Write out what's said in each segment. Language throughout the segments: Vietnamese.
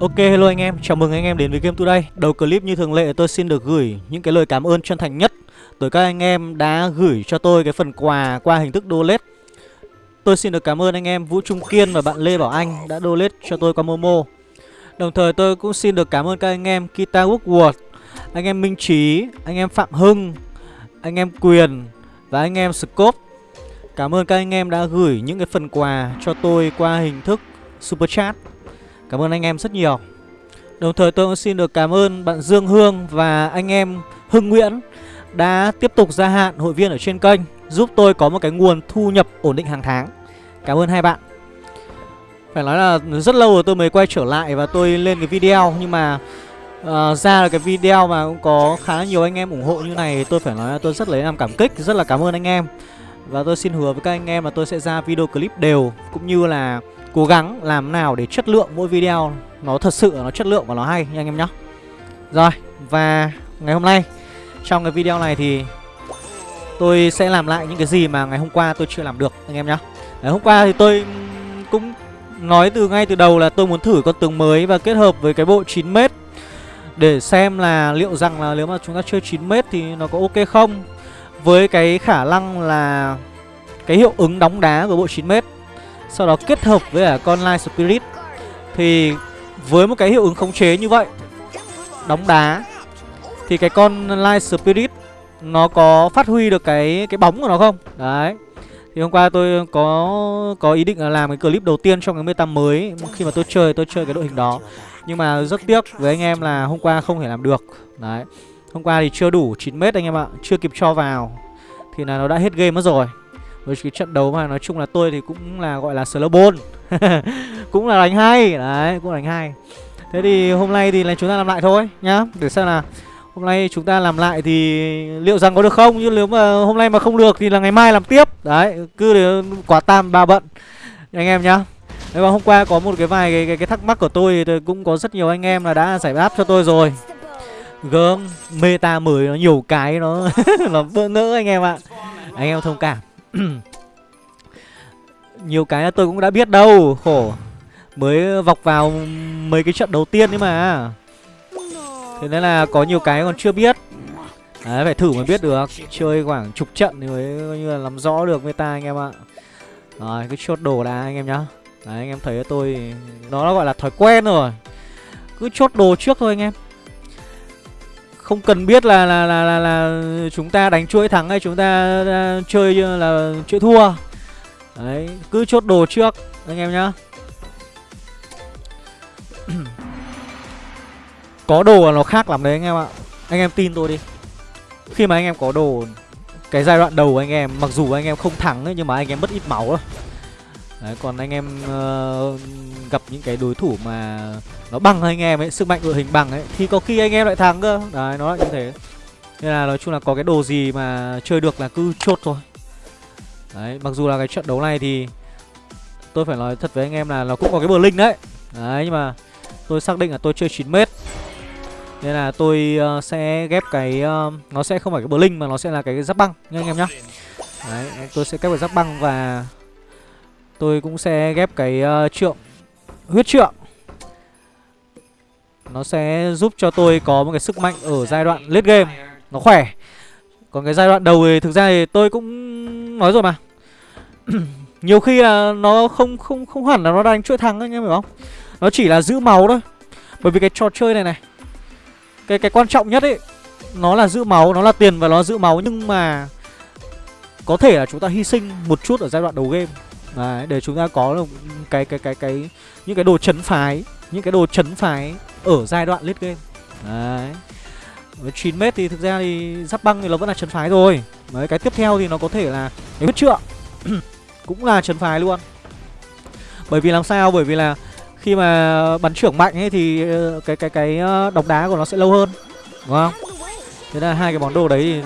Ok hello anh em, chào mừng anh em đến với Game Today. Đầu clip như thường lệ tôi xin được gửi những cái lời cảm ơn chân thành nhất Tới các anh em đã gửi cho tôi cái phần quà qua hình thức donate Tôi xin được cảm ơn anh em Vũ Trung Kiên và bạn Lê Bảo Anh đã donate cho tôi qua Momo. Đồng thời tôi cũng xin được cảm ơn các anh em Kita Woodward Anh em Minh Trí, anh em Phạm Hưng, anh em Quyền và anh em Scope Cảm ơn các anh em đã gửi những cái phần quà cho tôi qua hình thức Super Chat. Cảm ơn anh em rất nhiều. Đồng thời tôi cũng xin được cảm ơn bạn Dương Hương và anh em Hưng Nguyễn Đã tiếp tục gia hạn hội viên ở trên kênh Giúp tôi có một cái nguồn thu nhập ổn định hàng tháng. Cảm ơn hai bạn. Phải nói là rất lâu rồi tôi mới quay trở lại và tôi lên cái video Nhưng mà uh, ra là cái video mà cũng có khá nhiều anh em ủng hộ như này Tôi phải nói là tôi rất lấy làm cảm kích Rất là cảm ơn anh em. Và tôi xin hứa với các anh em là tôi sẽ ra video clip đều Cũng như là cố gắng làm nào để chất lượng mỗi video nó thật sự nó chất lượng và nó hay nha anh em nhé Rồi, và ngày hôm nay, trong cái video này thì tôi sẽ làm lại những cái gì mà ngày hôm qua tôi chưa làm được, anh em nhé Ngày hôm qua thì tôi cũng nói từ ngay từ đầu là tôi muốn thử con tường mới và kết hợp với cái bộ 9m để xem là liệu rằng là nếu mà chúng ta chơi 9m thì nó có ok không. Với cái khả năng là cái hiệu ứng đóng đá của bộ 9m sau đó kết hợp với cả con Light Spirit, Thì với một cái hiệu ứng khống chế như vậy, Đóng đá, Thì cái con Light Spirit Nó có phát huy được cái cái bóng của nó không? Đấy. Thì hôm qua tôi có có ý định là làm cái clip đầu tiên trong cái meta mới, Khi mà tôi chơi tôi chơi cái đội hình đó. Nhưng mà rất tiếc với anh em là hôm qua không thể làm được. Đấy. Hôm qua thì chưa đủ 9m anh em ạ, Chưa kịp cho vào, Thì là nó đã hết game mất rồi với cái trận đấu mà nói chung là tôi thì cũng là gọi là slow ball. Cũng là đánh hay. Đấy cũng là đánh hay. Thế thì hôm nay thì là chúng ta làm lại thôi nhá. Để xem là hôm nay chúng ta làm lại thì liệu rằng có được không? Nhưng nếu mà hôm nay mà không được thì là ngày mai làm tiếp. Đấy cứ để quả tam ba bận anh em nhá. Đấy và hôm qua có một cái vài cái, cái, cái thắc mắc của tôi thì cũng có rất nhiều anh em là đã giải đáp cho tôi rồi. Gớm meta mới nó nhiều cái nó nó bỡ ngỡ anh em ạ. Anh em thông cảm. Nhiều cái tôi cũng đã biết đâu, Khổ. Mới vọc vào mấy cái trận đầu tiên ấy mà. Thế nên là có nhiều cái còn chưa biết. Đấy, phải thử mới biết được. Chơi khoảng chục trận thì mới như là làm rõ được meta anh em ạ. Rồi cứ chốt đồ đã anh em nhá. Đấy, anh em thấy tôi, Nó gọi là thói quen rồi. Cứ chốt đồ trước thôi anh em không cần biết là là là là, là chúng ta đánh chuỗi thắng hay chúng ta à, chơi là chuỗi thua. Đấy cứ chốt đồ trước anh em nhá. Có đồ là nó khác lắm đấy anh em ạ. Anh em tin tôi đi. Khi mà anh em có đồ cái giai đoạn đầu anh em mặc dù anh em không thắng ấy nhưng mà anh em mất ít máu thôi Đấy, còn anh em uh, gặp những cái đối thủ mà nó bằng anh em ấy, sức mạnh đội hình bằng ấy thì có khi anh em lại thắng cơ. Đấy, nó là như thế. Nên là nói chung là có cái đồ gì mà chơi được là cứ chốt thôi. Đấy, mặc dù là cái trận đấu này thì tôi phải nói thật với anh em là nó cũng có cái bờ linh đấy. Đấy nhưng mà tôi xác định là tôi chơi 9m. Nên là tôi uh, sẽ ghép cái uh, nó sẽ không phải cái bờ linh mà nó sẽ là cái giáp băng nha anh em nhá. Đấy, tôi sẽ ghép cái giáp băng và Tôi cũng sẽ ghép cái uh, trượng Huyết trượng. Nó sẽ giúp cho tôi có một cái sức mạnh ở giai đoạn late game. Nó khỏe. Còn cái giai đoạn đầu thì thực ra thì tôi cũng nói rồi mà. Nhiều khi là nó không không không hẳn là nó đang chuỗi thắng anh em hiểu không? Nó chỉ là giữ máu thôi. Bởi vì cái trò chơi này này Cái cái quan trọng nhất ấy Nó là giữ máu, nó là tiền và nó giữ máu. Nhưng mà Có thể là chúng ta hy sinh một chút ở giai đoạn đầu game. Đấy, để chúng ta có được cái cái cái cái những cái đồ chấn phái, những cái đồ chấn phái ở giai đoạn late game. Đấy. Với 9m thì thực ra thì giáp băng thì nó vẫn là chấn phái rồi. Đấy, cái tiếp theo thì nó có thể là cái huyết trượng. cũng là chấn phái luôn. Bởi vì làm sao? Bởi vì là khi mà bắn trưởng mạnh ấy thì ờ, cái cái cái ờ, độc đá của nó sẽ lâu hơn. Đúng không? Thế là hai cái món đồ đấy thì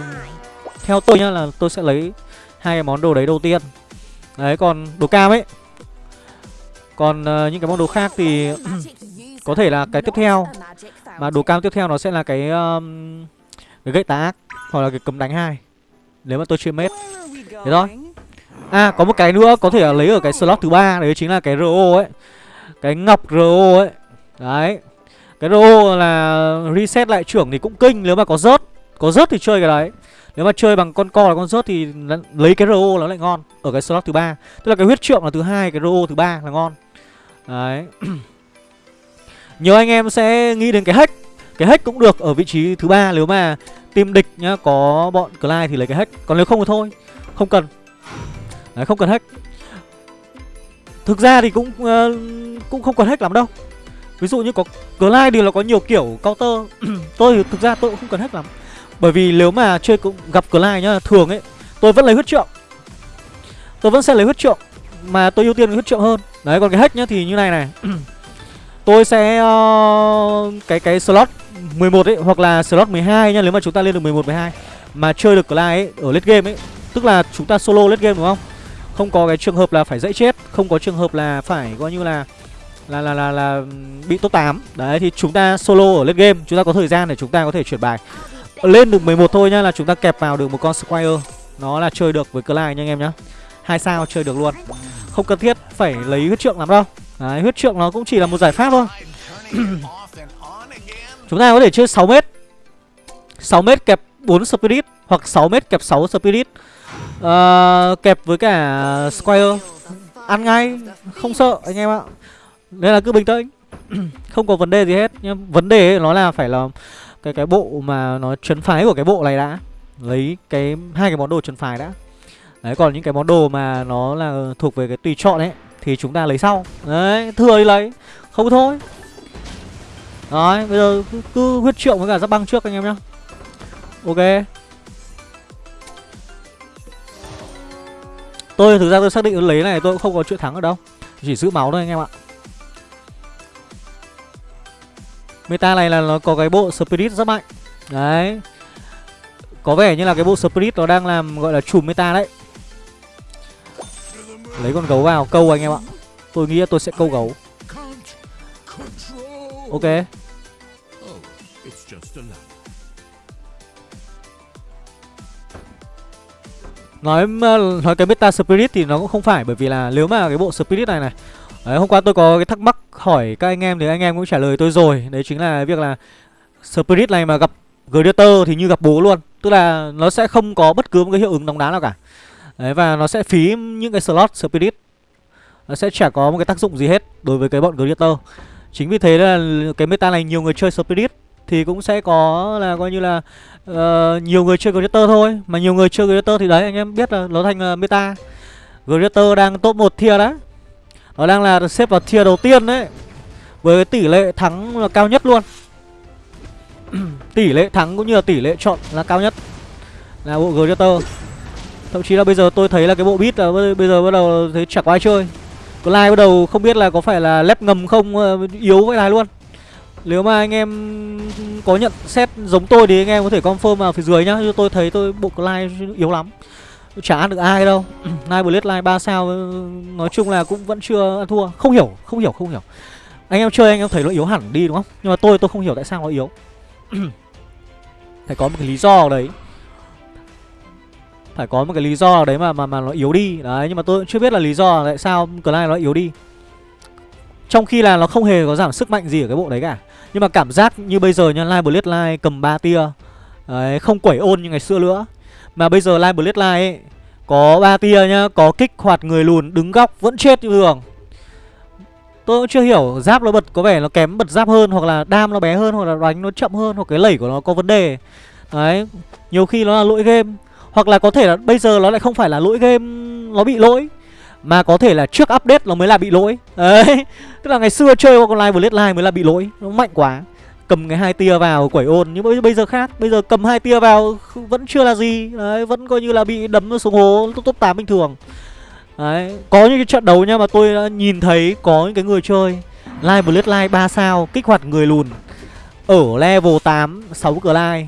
theo tôi nhá là tôi sẽ lấy hai cái món đồ đấy đầu tiên. Đấy còn đồ cam ấy. Còn uh, những cái món đồ khác thì Có thể là cái tiếp theo. Mà đồ cam tiếp theo nó sẽ là cái um, Cái gậy tá ác Hoặc là cái cấm đánh hai. Nếu mà tôi chưa mết. Thế thôi. À có một cái nữa có thể là lấy ở cái slot thứ ba Đấy chính là cái RO ấy. Cái ngọc RO ấy. Đấy. Cái RO là reset lại trưởng thì cũng kinh Nếu mà có rớt. Có rớt thì chơi cái đấy. Nếu mà chơi bằng con co là con rớt thì lấy cái RO nó lại ngon Ở cái slot thứ ba. Tức là cái huyết trượng là thứ hai Cái RO thứ ba là ngon. Đấy. Nhiều anh em sẽ nghĩ đến cái hack. Cái hack cũng được ở vị trí thứ ba Nếu mà team địch nhá có bọn Clyde thì lấy cái hack. Còn nếu không thì thôi Không cần. Đấy không cần hack. Thực ra thì cũng uh, cũng không cần hack lắm đâu. Ví dụ như có Clyde thì là có nhiều kiểu counter. Tôi thì thực ra tôi cũng không cần hack lắm. Bởi vì nếu mà chơi cũng gặp Clyde nhá Thường ấy tôi vẫn lấy huyết trượng. Tôi vẫn sẽ lấy huyết trượng Mà tôi ưu tiên huyết trượng hơn. Đấy còn cái hack nhá thì như này này. Tôi sẽ uh, Cái cái slot 11 ấy Hoặc là slot 12 nhá Nếu mà chúng ta lên được 11, 12 Mà chơi được Clyde ấy Ở late game ấy Tức là chúng ta solo late game đúng không? Không có cái trường hợp là phải dãy chết Không có trường hợp là phải coi như là là là là là bị top 8 Đấy thì chúng ta solo ở late game Chúng ta có thời gian để chúng ta có thể chuyển bài. Lên được 11 thôi nhá là chúng ta kẹp vào được một con Squire. Nó là chơi được với Clyde nha anh em nhá. Hai sao chơi được luôn. Không cần thiết phải lấy huyết trượng lắm đâu. Đấy huyết trượng nó cũng chỉ là một giải pháp thôi. Chúng ta có thể chơi 6m 6m kẹp 4 spirit Hoặc 6m kẹp 6 spirit. Uh, Kẹp với cả Squire. Ăn ngay Không sợ anh em ạ. Nên là cứ bình tĩnh. Không có vấn đề gì hết. Nhưng vấn đề ấy, nó là phải là cái cái bộ mà nó trấn phái của cái bộ này đã. Lấy cái hai cái món đồ trấn phái đã. Đấy còn những cái món đồ mà nó là thuộc về cái tùy chọn ấy Thì chúng ta lấy sau. Đấy thừa thì lấy Không thôi. Đấy bây giờ cứ, cứ huyết triệu với cả giáp băng trước anh em nhá. Ok. Tôi thực ra tôi xác định lấy này tôi cũng không có chuyện thắng ở đâu. Chỉ giữ máu thôi anh em ạ. Meta này là nó có cái bộ Spirit rất mạnh. Đấy. Có vẻ như là cái bộ Spirit nó đang làm gọi là chùm meta đấy. Lấy con gấu vào, câu anh em ạ. Tôi nghĩ tôi sẽ câu gấu. Ok. Nói nói cái meta spirit thì nó cũng không phải, bởi vì là nếu mà cái bộ spirit này này Đấy, hôm qua tôi có cái thắc mắc hỏi các anh em thì anh em cũng trả lời tôi rồi. Đấy chính là việc là Spirit này mà gặp Greater thì như gặp bố luôn. Tức là nó sẽ không có bất cứ một cái hiệu ứng nóng đá nào cả. Đấy và nó sẽ phí những cái slot Spirit. Nó sẽ chả có một cái tác dụng gì hết đối với cái bọn Greater Chính vì thế là cái meta này nhiều người chơi Spirit Thì cũng sẽ có là coi như là uh, nhiều người chơi Greater thôi. Mà nhiều người chơi Greater thì đấy anh em biết là nó thành uh, meta. Greater đang top 1 tier đấy nó đang là xếp vào tier đầu tiên đấy. Với cái tỷ lệ thắng là cao nhất luôn. Tỷ lệ thắng cũng như là tỷ lệ chọn là cao nhất. Là bộ Gladiator Thậm chí là bây giờ tôi thấy là cái bộ beat là bây giờ bắt đầu thấy chẳng có ai chơi. Lai bắt đầu không biết là có phải là lép ngầm không ờ, yếu vậy này luôn. Nếu mà anh em có nhận xét giống tôi thì anh em có thể confirm vào phía dưới nhá. Chứ tôi thấy tôi, bộ lai yếu lắm. Chả ăn được ai đâu. Nine Blade Line 3 sao ừ, Nói chung là cũng vẫn chưa ăn thua. Không hiểu, không hiểu, không hiểu. Anh em chơi anh em thấy nó yếu hẳn đi đúng không? Nhưng mà tôi tôi không hiểu tại sao nó yếu. Phải có một cái lý do đấy. Phải có một cái lý do đấy mà mà mà nó yếu đi. Đấy nhưng mà tôi chưa biết là lý do tại sao Clyde nó yếu đi. Trong khi là nó không hề có giảm sức mạnh gì ở cái bộ đấy cả. Nhưng mà cảm giác như bây giờ nha Live Blade Line cầm 3 tia. Đấy không quẩy ôn như ngày xưa nữa mà bây giờ Live Blade Line ấy, có 3 tia nhá, có kích hoạt người lùn, đứng góc, vẫn chết như thường. Tôi cũng chưa hiểu giáp nó bật có vẻ nó kém bật giáp hơn, Hoặc là đam nó bé hơn, Hoặc là đánh nó chậm hơn, Hoặc cái lẩy của nó có vấn đề. Đấy, Nhiều khi nó là lỗi game. Hoặc là có thể là bây giờ nó lại không phải là lỗi game, nó bị lỗi, Mà có thể là trước update nó mới là bị lỗi. Đấy, Tức là ngày xưa chơi con live Blade mới là bị lỗi, Nó mạnh quá. Cầm cái hai tia vào quẩy ôn Nhưng bây giờ khác. Bây giờ cầm hai tia vào vẫn chưa là gì. Đấy vẫn coi như là bị đấm xuống hố top, top 8 bình thường. Đấy Có những cái trận đấu nha mà tôi đã nhìn thấy có những cái người chơi. Live bullet live ba sao Kích hoạt người lùn. Ở level 8 6 cửa like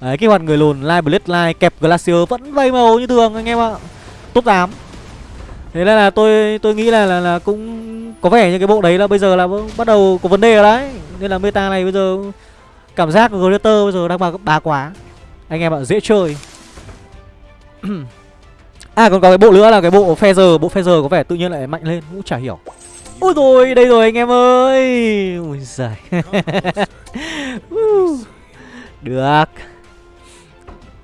Đấy, kích hoạt người lùn Live bullet Live kẹp Glacier vẫn vây màu như thường anh em ạ. Top 8. Thế nên là tôi tôi nghĩ là là, là cũng có vẻ như cái bộ đấy là bây giờ là bắt đầu có vấn đề rồi đấy. Nên là meta này bây giờ cảm giác của Gladiator bây giờ đang bà, bà quá. Anh em ạ, dễ chơi. à còn có cái bộ nữa là cái bộ Feather, bộ Feather có vẻ tự nhiên lại mạnh lên cũng chả hiểu. Ôi rồi đây rồi anh em ơi Ui giời Được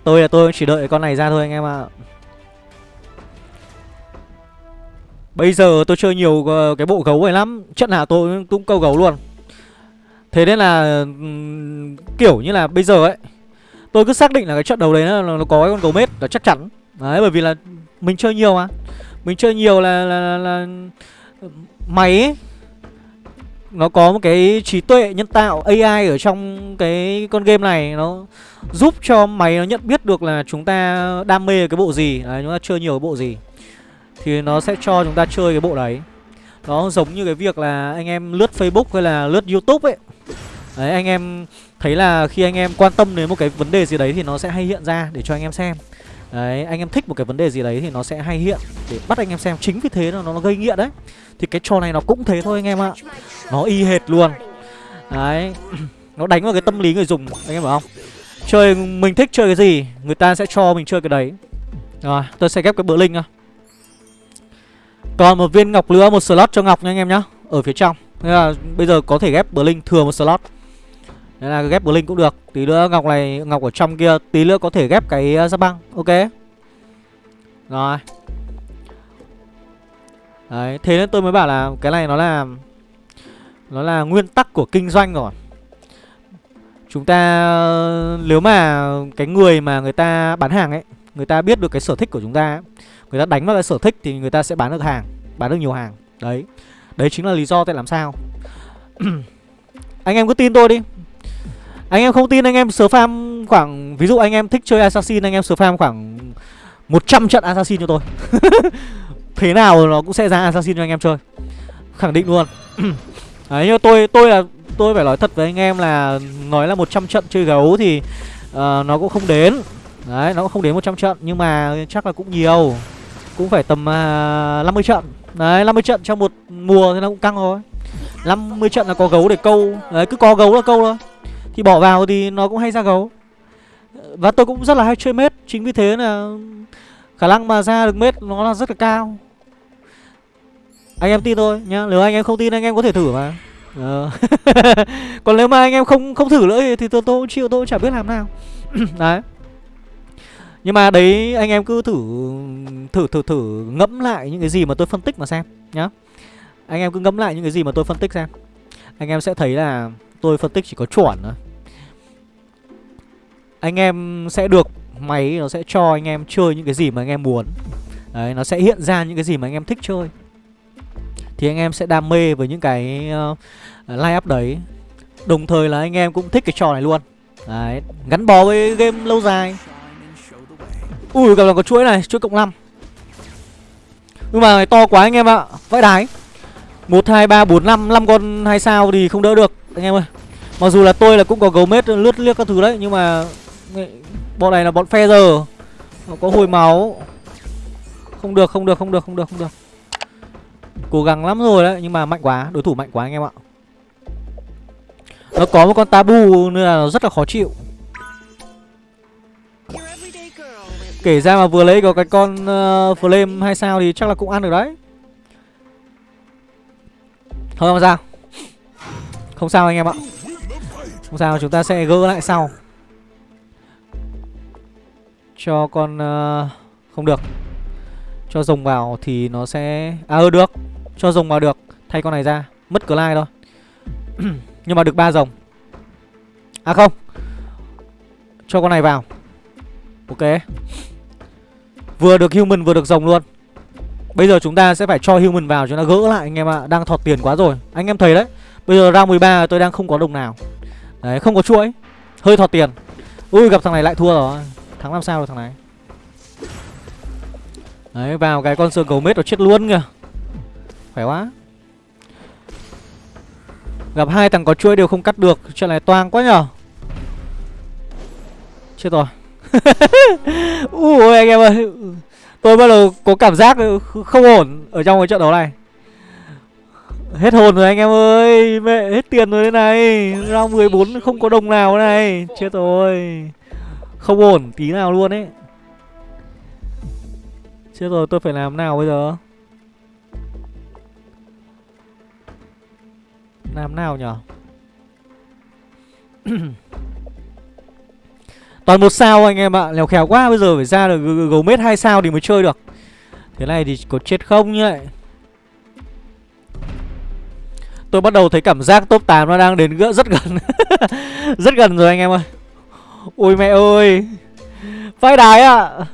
Tôi là tôi chỉ đợi con này ra thôi anh em ạ Bây giờ tôi chơi nhiều ờ, cái bộ gấu này lắm. Trận nào tôi cũng câu gấu luôn. Thế nên là Kiểu như là bây giờ ấy Tôi cứ xác định là cái trận đầu đấy nó, nó có cái con gấu mết là chắc chắn. Đấy bởi vì là Mình chơi nhiều mà. Mình chơi nhiều là, là, là, là Máy ấy nó có một cái trí tuệ nhân tạo AI ở trong cái con game này. Nó giúp cho máy nó nhận biết được là chúng ta đam mê cái bộ gì. Đấy, chúng ta chơi nhiều cái bộ gì. Thì nó sẽ cho chúng ta chơi cái bộ đấy. Nó giống như cái việc là anh em lướt Facebook hay là lướt Youtube ấy. Đấy, anh em thấy là khi anh em quan tâm đến một cái vấn đề gì đấy thì nó sẽ hay hiện ra để cho anh em xem. Đấy, anh em thích một cái vấn đề gì đấy thì nó sẽ hay hiện để bắt anh em xem. Chính vì thế nó, nó gây nghiện đấy. Thì cái trò này nó cũng thế thôi anh em ạ. Nó y hệt luôn. Đấy Nó đánh vào cái tâm lý người dùng Anh em bảo không? Chơi mình thích chơi cái gì Người ta sẽ cho mình chơi cái đấy. Rồi tôi sẽ ghép cái bờ linh còn một viên ngọc nữa Một slot cho ngọc nha anh em nhá Ở phía trong. Nên là bây giờ có thể ghép Blink thừa một slot. Đấy là ghép Blink cũng được. Tí nữa ngọc này Ngọc ở trong kia Tí nữa có thể ghép cái ờ, giáp băng. Ok. Rồi. Đấy Thế nên tôi mới bảo là Cái này nó là Nó là nguyên tắc của kinh doanh rồi. Chúng ta ờ, Nếu mà Cái người mà người ta bán hàng ấy Người ta biết được cái sở thích của chúng ta ấy, Người ta đánh vào cái sở thích Thì người ta sẽ bán được hàng Bán được nhiều hàng. Đấy. Đấy chính là lý do tại làm sao. Anh em cứ tin tôi đi. Anh em không tin anh em sửa farm khoảng Ví dụ anh em thích chơi assassin Anh em sửa farm khoảng 100 trận assassin cho tôi. Thế nào nó cũng sẽ ra assassin cho anh em chơi. Khẳng định luôn. Đấy nhưng tôi tôi là tôi phải nói thật với anh em là Nói là 100 trận chơi gấu thì uh, Nó cũng không đến. Đấy nó cũng không đến 100 trận Nhưng mà chắc là cũng nhiều. Cũng phải tầm à, uh, 50 trận. Đấy 50 trận trong một mùa thì nó cũng căng rồi. 50 trận là có gấu để câu. Đấy cứ có gấu là câu thôi. Thì bỏ vào thì nó cũng hay ra gấu. Và tôi cũng rất là hay chơi mết. Chính vì thế là khả năng mà ra được mết nó là rất là cao. Anh em tin tôi nhá. Nếu anh em không tin anh em có thể thử mà. Ờ. Còn nếu mà anh em không không thử nữa thì tôi, tôi chịu tôi chả biết làm nào. Đấy nhưng mà đấy anh em cứ thử thử thử thử ngẫm lại những cái gì mà tôi phân tích mà xem nhá. Anh em cứ ngẫm lại những cái gì mà tôi phân tích xem. Anh em sẽ thấy là tôi phân tích chỉ có chuẩn thôi. Anh em sẽ được Máy nó sẽ cho anh em chơi những cái gì mà anh em muốn. Đấy, nó sẽ hiện ra những cái gì mà anh em thích chơi. Thì anh em sẽ đam mê với những cái uh, line up đấy. Đồng thời là anh em cũng thích cái trò này luôn. Đấy, gắn bó với game lâu dài. Ui, gặp là có chuỗi này, chuỗi cộng 5 Nhưng mà này to quá anh em ạ, vãi đái. 1, 2, 3, 4, 5, 5 con 2 sao thì không đỡ được anh em ơi. Mặc dù là tôi là cũng có gấu mết lướt liếc các thứ đấy Nhưng mà Bọn này là bọn phe giờ. Nó có hồi máu. Không được không được không được không được không được. Cố gắng lắm rồi đấy Nhưng mà mạnh quá Đối thủ mạnh quá anh em ạ. Nó có một con tabu Nên là nó rất là khó chịu. Kể ra mà vừa lấy có cái con uh, Flame hay sao Thì chắc là cũng ăn được đấy. Thôi không sao. Không sao anh em ạ. Không sao chúng ta sẽ gỡ lại sau. Cho con uh, Không được. Cho rồng vào thì nó sẽ À ừ được. Cho rồng vào được. Thay con này ra. Mất cửa lai thôi. Nhưng mà được ba rồng. À không. Cho con này vào. Ok. Vừa được human, vừa được rồng luôn. Bây giờ chúng ta sẽ phải cho human vào cho nó gỡ lại, anh em ạ. Đang thọt tiền quá rồi. Anh em thấy đấy. Bây giờ round 13 tôi đang không có đồng nào. Đấy, không có chuỗi. Hơi thọt tiền. Ui, gặp thằng này lại thua rồi. Thắng làm sao rồi thằng này? Đấy, vào cái con sườn cầu mết nó chết luôn kìa. Khỏe quá. Gặp hai thằng có chuỗi đều không cắt được. Chuyện này toang quá nhở Chết rồi. Ui, anh em ơi. Tôi bắt đầu có cảm giác không ổn Ở trong cái trận đấu này. Hết hồn rồi anh em ơi, Mẹ, hết tiền rồi thế này. Round 14 không có đồng nào này. Chết rồi. Không ổn tí nào luôn ấy. Chết rồi, tôi phải làm nào bây giờ? Làm nào nhở? Toàn một sao anh em ạ. Lèo khéo quá, bây giờ phải ra được gấu mết hai sao thì mới chơi được. Thế này thì có chết không nhỉ? Tôi bắt đầu thấy cảm giác top 8 nó đang đến rất gần. Rất gần rồi anh em ơi. Ôi mẹ ơi. Phải đái ạ. À.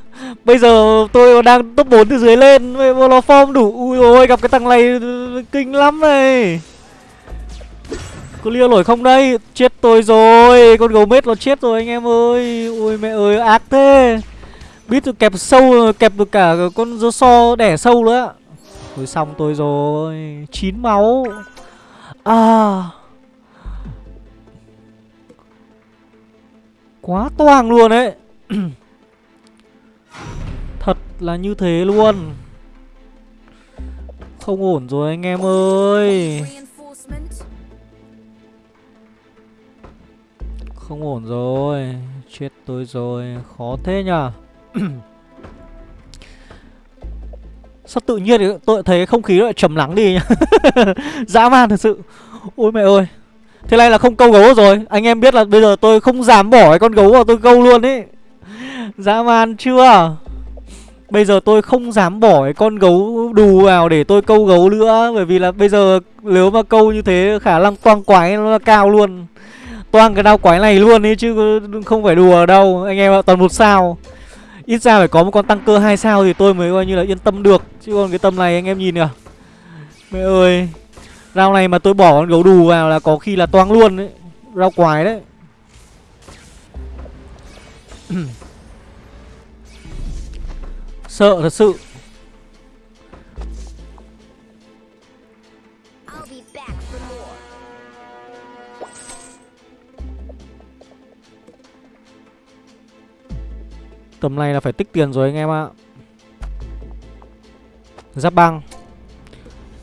Bây giờ tôi đang top 4 từ dưới lên. Nó form đủ. Ui ôi, gặp cái thằng này kinh lắm này. Có lia nổi không đây? Chết tôi rồi, Con gấu mết nó chết rồi anh em ơi. Ui mẹ ơi, ác thế. Biết được kẹp sâu, Kẹp được cả con dơ so đẻ sâu nữa. Thôi xong tôi rồi, chín máu. À. Quá toang luôn đấy Thật là như thế luôn. Không ổn rồi anh em ơi. Không ổn rồi, Chết tôi rồi, Khó thế nhở Sao tự nhiên thì tôi thấy không khí lại trầm lắng đi nhá Dã man thật sự. Ôi mẹ ơi. Thế này là không câu gấu rồi. Anh em biết là bây giờ tôi không dám bỏ cái con gấu vào tôi câu luôn ý. Dã man chưa? Bây giờ tôi không dám bỏ cái con gấu đù vào để tôi câu gấu nữa. Bởi vì là bây giờ nếu mà câu như thế khả năng toang quái nó là cao luôn. Toang cái đao quái này luôn ấy chứ không phải đùa đâu. Anh em ạ, toàn một sao. Ít ra phải có một con tăng cơ hai sao thì tôi mới coi như là yên tâm được. Chứ còn cái tầm này anh em nhìn kìa Mẹ ơi. Rau này mà tôi bỏ con gấu đù vào là có khi là toang luôn đấy Rau quái đấy. Sợ thật sự. Tầm này là phải tích tiền rồi anh em ạ. Giáp băng.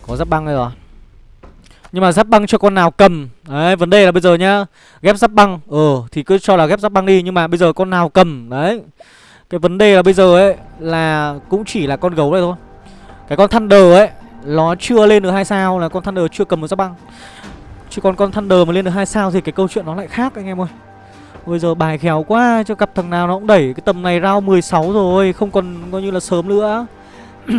Có giáp băng đây rồi. Nhưng mà giáp băng cho con nào cầm? Đấy, vấn đề là bây giờ nhá. Ghép giáp băng. Ờ thì cứ cho là ghép giáp băng đi, Nhưng mà bây giờ con nào cầm? Đấy. Cái vấn đề là bây giờ ấy, Là cũng chỉ là con gấu này thôi. Cái con Thunder ấy, Nó chưa lên được hai sao là con Thunder chưa cầm được giáp băng. Chứ còn con Thunder mà lên được hai sao Thì cái câu chuyện nó lại khác, anh em ơi. Bây giờ bài khéo quá, cho cặp thằng nào nó cũng đẩy cái tầm này round 16 rồi, Không còn coi như là sớm nữa.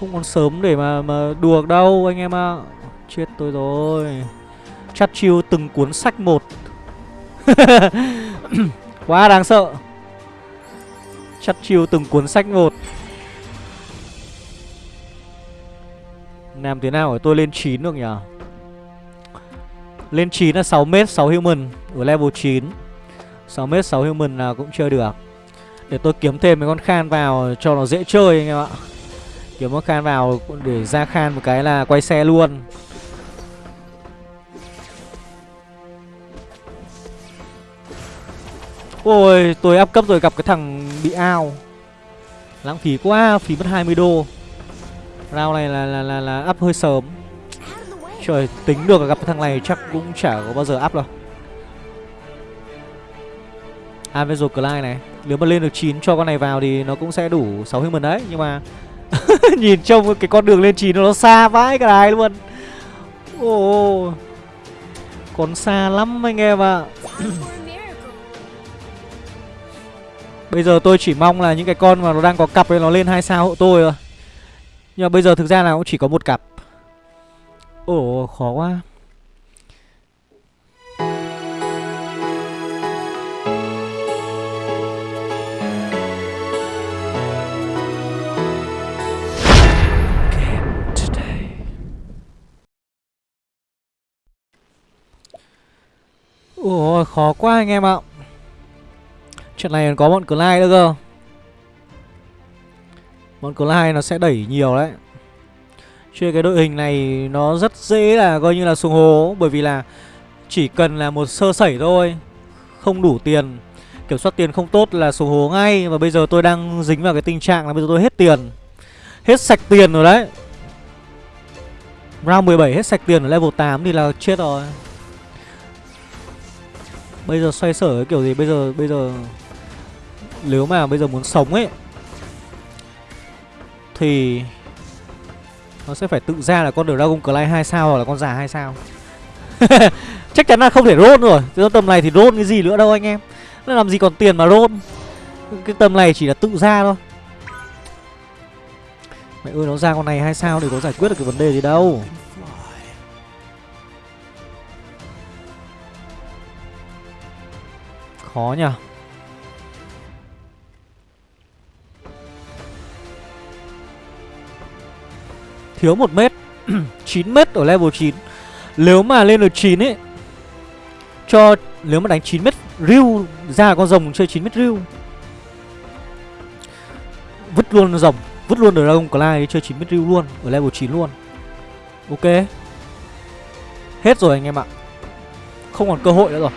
Không còn sớm để mà mà đùa đâu, anh em ạ. À. Chết tôi rồi. Chắt chiêu từng cuốn sách một. Quá đáng sợ. Chắt chiêu từng cuốn sách một. Làm thế nào để tôi lên 9 được nhỉ? Lên 9 là 6m 6 human Ở level 9 6m 6 human là cũng chơi được. Để tôi kiếm thêm mấy con khan vào cho nó dễ chơi anh em ạ. Kiếm con khan vào để ra khan một cái là quay xe luôn. Ôi, tôi áp cấp rồi gặp cái thằng bị ao. Lãng phí quá, Phí mất 20 đô. Round này là là là, là up hơi sớm. Trời, tính được gặp thằng này chắc cũng chả có bao giờ up đâu. Avenger Clyde này, nếu mà lên được 9 cho con này vào thì nó cũng sẽ đủ 6 human đấy, nhưng mà nhìn trông cái con đường lên 9 nó xa vãi cái này luôn. Ồ. Còn xa lắm anh em ạ. À. Bây giờ tôi chỉ mong là những cái con mà nó đang có cặp ấy nó lên hai sao hộ tôi rồi. Nhưng mà bây giờ thực ra là cũng chỉ có một cặp. Ồ, khó quá. Ủa khó quá anh em ạ. Chuyện này còn có bọn Clyde nữa cơ. Bọn Clyde nó sẽ đẩy nhiều đấy. Chơi cái đội hình này nó rất dễ là coi như là xuống hố, Bởi vì là chỉ cần là một sơ sẩy thôi, Không đủ tiền. Kiểm soát tiền không tốt là xuống hố ngay, Và bây giờ tôi đang dính vào cái tình trạng là bây giờ tôi hết tiền. Hết sạch tiền rồi đấy. Round 17 hết sạch tiền ở level 8 thì là chết rồi. Bây giờ xoay sở cái kiểu gì? Bây giờ bây giờ, Nếu mà bây giờ muốn sống ấy thì Nó sẽ phải tự ra là con Dragon Clay 2 sao Hoặc là con già 2 sao. Chắc chắn là không thể roll rồi. Cái tầm này thì roll cái gì nữa đâu anh em. Nó làm gì còn tiền mà roll. Cái tầm này chỉ là tự ra thôi. Mẹ ơi, nó ra con này hay sao để có giải quyết được cái vấn đề gì đâu. Khó nhỉ Thiếu một mét 9 mét ở level 9 Nếu mà lên được 9 ấy, Cho, Nếu mà đánh 9 mét Ryu Ra con rồng chơi 9 mét Ryu Vứt luôn rồng, Vứt luôn Dragon Clay chơi 9 mét Ryu luôn, Ở level 9 luôn. Ok. Hết rồi anh em ạ. Không còn cơ hội nữa rồi.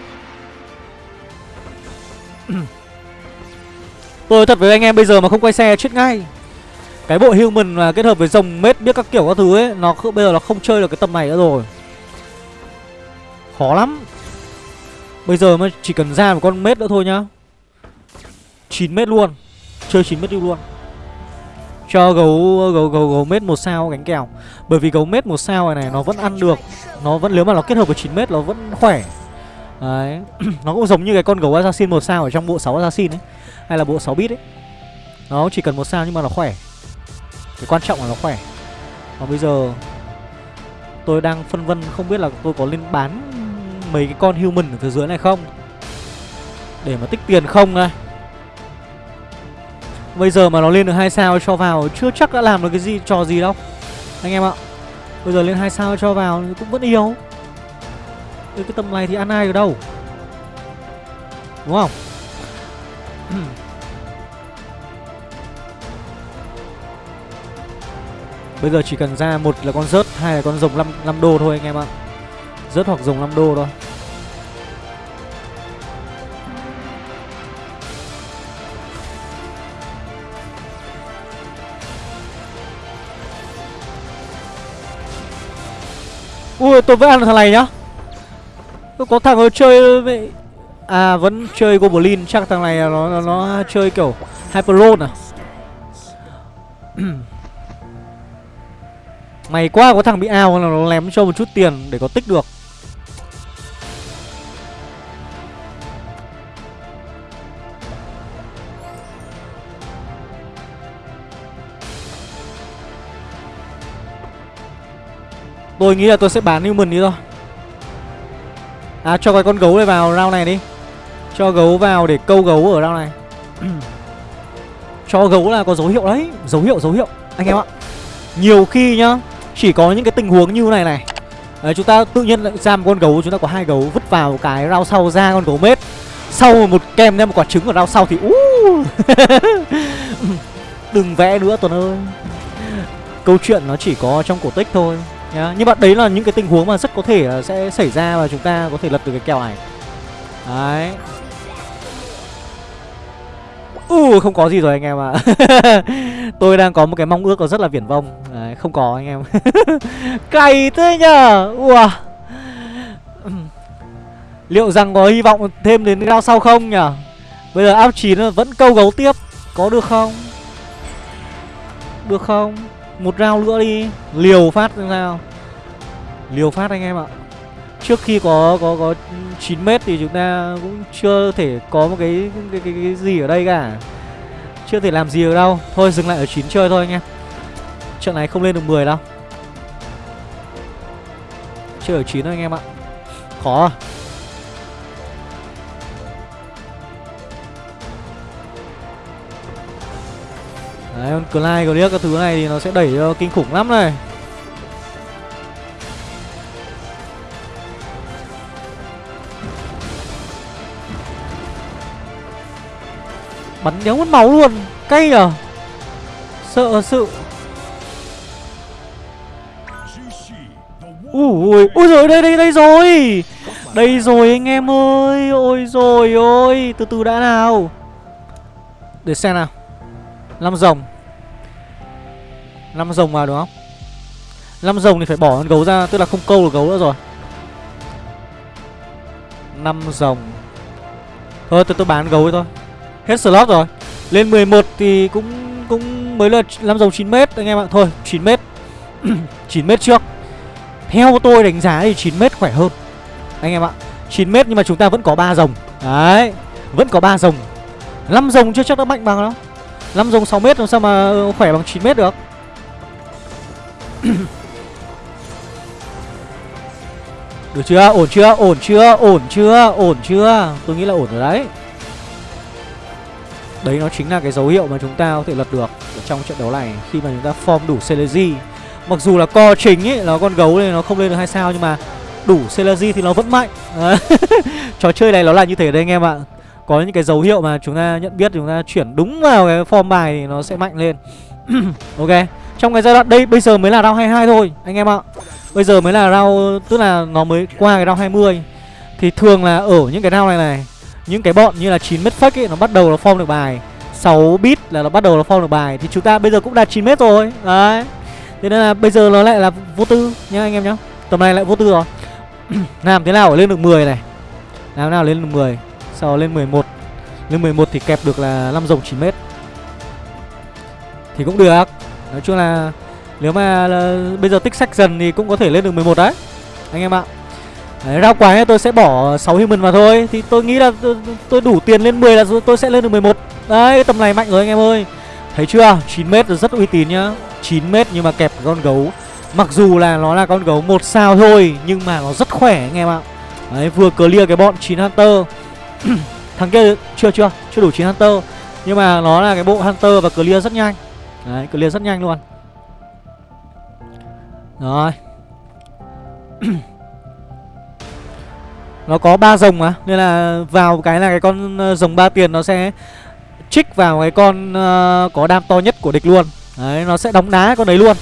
Tôi thật với anh em bây giờ mà không quay xe, chết ngay. Cái bộ human mà kết hợp với rồng mết biết các kiểu các thứ ấy, Nó bây giờ nó không chơi được cái tầm này nữa rồi. Khó lắm. Bây giờ mới chỉ cần ra một con mết nữa thôi nhá. 9 mét luôn. Chơi 9 mét luôn. Cho gấu gấu gấu gấu mết một sao gánh kèo. Bởi vì gấu mết một sao này này, nó vẫn ăn được. Nó vẫn nếu mà nó kết hợp với 9 mét nó vẫn khỏe. Đấy. Nó cũng giống như cái con gấu assassin một sao ở trong bộ 6 assassin ấy, hay là bộ 6 bit ấy. Nó chỉ cần một sao nhưng mà nó khỏe cái quan trọng là nó khỏe. Và bây giờ, tôi đang phân vân không biết là tôi có nên bán mấy cái con human ở phía dưới này không? Để mà tích tiền không này Bây giờ mà nó lên được hai sao cho vào, Chưa chắc đã làm được cái gì, trò gì đâu. Anh em ạ, Bây giờ lên hai sao cho vào cũng vẫn yếu. Cái tầm này thì ăn ai ở đâu? Đúng không? Bây giờ chỉ cần ra một là con rớt Hai là con rồng 5, 5 đô thôi anh em ạ. Rớt hoặc rồng 5 đô thôi. Ui tôi vẫn ăn thằng này nhá. Tôi có thằng nó chơi vậy À vẫn chơi Goblin. Chắc thằng này nó nó, nó chơi kiểu Hyperload à. Mày quá, có thằng bị ao là nó lém cho một chút tiền để có tích được. Tôi nghĩ là tôi sẽ bán Newman đi thôi. À cho cái con gấu này vào round này đi. Cho gấu vào để câu gấu ở round này. Cho gấu là có dấu hiệu đấy. Dấu hiệu dấu hiệu. Anh em ạ. Nhiều khi nhá chỉ có những cái tình huống như này này. Đấy, chúng ta tự nhiên ra một con gấu Chúng ta có hai gấu vứt vào cái rau sau ra con gấu mết. Sau một kem thêm một quả trứng ở rau sau thì uh. Đừng vẽ nữa Tuấn ơi. Câu chuyện nó chỉ có trong cổ tích thôi nhá. Nhưng mà đấy là những cái tình huống mà rất có thể ờ, sẽ xảy ra và chúng ta có thể lật được cái kèo này. Đấy u uh, không có gì rồi anh em ạ. À. tôi đang có một cái mong ước nó rất là viển vông. Đấy, không có anh em. Cày thế nhở ủa liệu rằng có hy vọng thêm đến rao sau không nhở bây giờ áp chín vẫn câu gấu tiếp. Có được không? Được không? Một round nữa đi. Liều phát xem sao. Liều phát anh em ạ trước khi có có có 9 mét thì chúng ta cũng chưa thể có một cái cái, cái cái gì ở đây cả. Chưa thể làm gì được đâu. Thôi dừng lại ở 9 chơi thôi anh em. Trận này không lên được 10 đâu. Chơi ở 9 thôi anh em ạ. Khó à? Đấy, con Clyde, Glick các thứ này thì nó sẽ đẩy kinh khủng lắm này. Bắn đéo mất máu luôn. Cay nhở? Sợ sự. Ui ui rồi đây đây đây rồi. Đây rồi anh em ơi. Ôi rồi ôi Từ từ đã nào. Để xem nào. Năm rồng. Năm rồng vào đúng không? Năm rồng thì phải bỏ con gấu ra, tức là không câu được gấu nữa rồi. Năm rồng. Thôi, tôi tôi bán gấu thôi hết slot rồi lên 11 thì cũng cũng mới là năm rồng 9 mét anh em ạ thôi 9 mét 9 mét trước theo tôi đánh giá thì 9 mét khỏe hơn, anh em ạ 9 mét nhưng mà chúng ta vẫn có ba rồng đấy, vẫn có ba rồng 5 rồng chưa chắc đã mạnh bằng đâu 5 rồng 6 mét làm sao mà ờ, khỏe bằng 9 mét được Được chưa? Ổn chưa? Ổn chưa? Ổn chưa? Ổn chưa? Tôi nghĩ là ổn rồi đấy Đấy nó chính là cái dấu hiệu mà chúng ta có thể lật được ở trong trận đấu này Khi mà chúng ta form đủ Celeji Mặc dù là co chính ấy, nó con gấu này nó không lên được hai sao Nhưng mà đủ Celeji thì nó vẫn mạnh. Trò chơi này nó là như thế đấy anh em ạ. Có những cái dấu hiệu mà chúng ta nhận biết Chúng ta chuyển đúng vào cái form bài thì nó sẽ mạnh lên. Ok Trong cái giai đoạn đây bây giờ mới là round 22 thôi Anh em ạ. Bây giờ mới là round Tức là nó mới qua cái round 20 Thì thường là ở những cái round này này những cái bọn như là 9 mét fake ấy Nó bắt đầu nó form được bài. 6 bit là nó bắt đầu nó form được bài. Thì chúng ta bây giờ cũng đạt 9 mét rồi. Đấy. Thế nên là bây giờ nó lại là vô tư nhá anh em nhá. Tầm này lại vô tư rồi. Làm thế nào để lên được 10 này? Làm thế nào lên được 10 Sau lên 11 Lên 11 thì kẹp được là 5 dòng 9 mét. Thì cũng được. Nói chung là nếu mà là, bây giờ tích sách dần thì cũng có thể lên được 11 đấy. Anh em ạ. Đấy, rao quái tôi sẽ bỏ 6 human vào thôi. Thì tôi nghĩ là tôi, tôi đủ tiền lên 10 là tôi sẽ lên được 11 Đấy tầm này mạnh rồi anh em ơi. Thấy chưa? 9m rất uy tín nhá. 9m nhưng mà kẹp con gấu. Mặc dù là nó là con gấu một sao thôi Nhưng mà nó rất khỏe anh em ạ. Đấy vừa clear cái bọn 9 Hunter. Thằng kia chưa chưa? Chưa đủ 9 Hunter. Nhưng mà nó là cái bộ Hunter và clear rất nhanh. Đấy clear rất nhanh luôn. Rồi. Nó có ba rồng mà Nên là vào cái là cái con ờ, rồng ba tiền nó sẽ Trích vào cái con uh, có đam to nhất của địch luôn. Đấy nó sẽ đóng đá con đấy luôn.